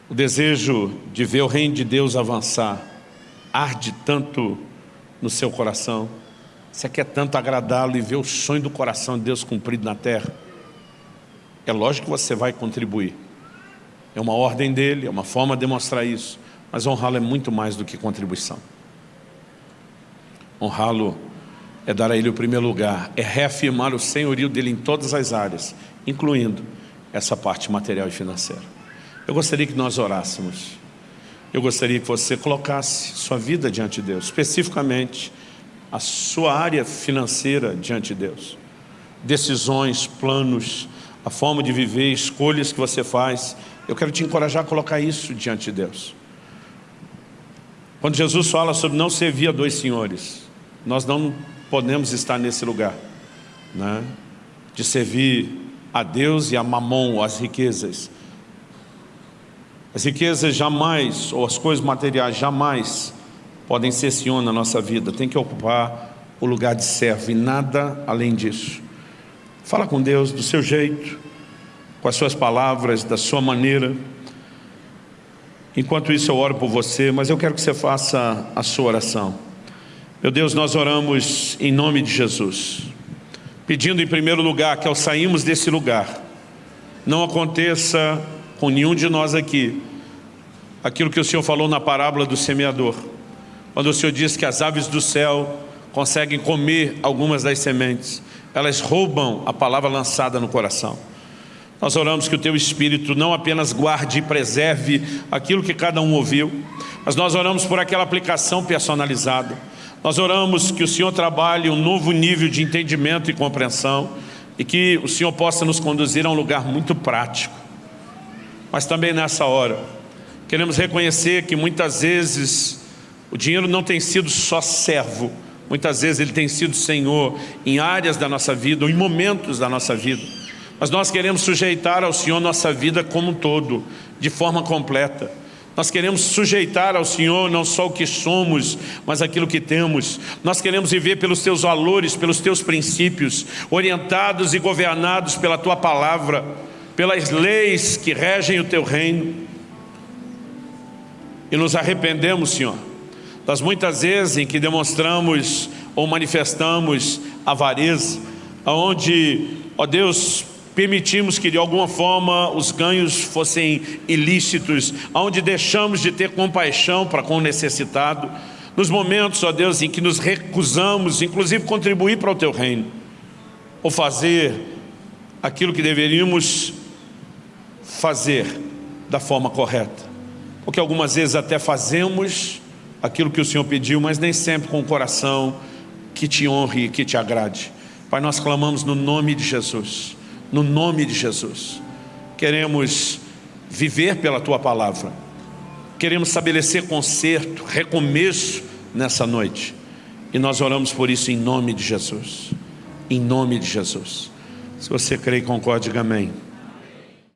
O desejo de ver o reino de Deus avançar arde tanto no seu coração você quer tanto agradá-lo e ver o sonho do coração de Deus cumprido na terra? É lógico que você vai contribuir. É uma ordem dele, é uma forma de demonstrar isso. Mas honrá-lo é muito mais do que contribuição. Honrá-lo é dar a ele o primeiro lugar, é reafirmar o senhorio dele em todas as áreas, incluindo essa parte material e financeira. Eu gostaria que nós orássemos. Eu gostaria que você colocasse sua vida diante de Deus, especificamente a sua área financeira diante de Deus. Decisões, planos, a forma de viver, escolhas que você faz. Eu quero te encorajar a colocar isso diante de Deus. Quando Jesus fala sobre não servir a dois senhores, nós não podemos estar nesse lugar, né? de servir a Deus e a mamon, as riquezas. As riquezas jamais, ou as coisas materiais jamais podem ser senhor na nossa vida, tem que ocupar o lugar de servo e nada além disso. Fala com Deus do seu jeito, com as suas palavras, da sua maneira. Enquanto isso eu oro por você, mas eu quero que você faça a sua oração. Meu Deus, nós oramos em nome de Jesus, pedindo em primeiro lugar que ao sairmos desse lugar, não aconteça com nenhum de nós aqui, aquilo que o Senhor falou na parábola do semeador, quando o Senhor diz que as aves do céu conseguem comer algumas das sementes, elas roubam a palavra lançada no coração. Nós oramos que o Teu Espírito não apenas guarde e preserve aquilo que cada um ouviu, mas nós oramos por aquela aplicação personalizada. Nós oramos que o Senhor trabalhe um novo nível de entendimento e compreensão e que o Senhor possa nos conduzir a um lugar muito prático. Mas também nessa hora, queremos reconhecer que muitas vezes o dinheiro não tem sido só servo, muitas vezes ele tem sido Senhor em áreas da nossa vida, ou em momentos da nossa vida. Mas nós queremos sujeitar ao Senhor nossa vida como um todo, de forma completa. Nós queremos sujeitar ao Senhor não só o que somos, mas aquilo que temos. Nós queremos viver pelos Teus valores, pelos Teus princípios, orientados e governados pela Tua palavra, pelas leis que regem o Teu reino. E nos arrependemos, Senhor, das muitas vezes em que demonstramos ou manifestamos avareza, onde, ó Deus, permitimos que de alguma forma os ganhos fossem ilícitos, onde deixamos de ter compaixão para com o necessitado, nos momentos, ó Deus, em que nos recusamos, inclusive contribuir para o Teu reino, ou fazer aquilo que deveríamos fazer da forma correta, porque algumas vezes até fazemos aquilo que o Senhor pediu, mas nem sempre com o coração que te honre e que te agrade. Pai, nós clamamos no nome de Jesus, no nome de Jesus. Queremos viver pela Tua Palavra. Queremos estabelecer conserto, recomeço nessa noite. E nós oramos por isso em nome de Jesus. Em nome de Jesus. Se você crê e concorde, diga amém.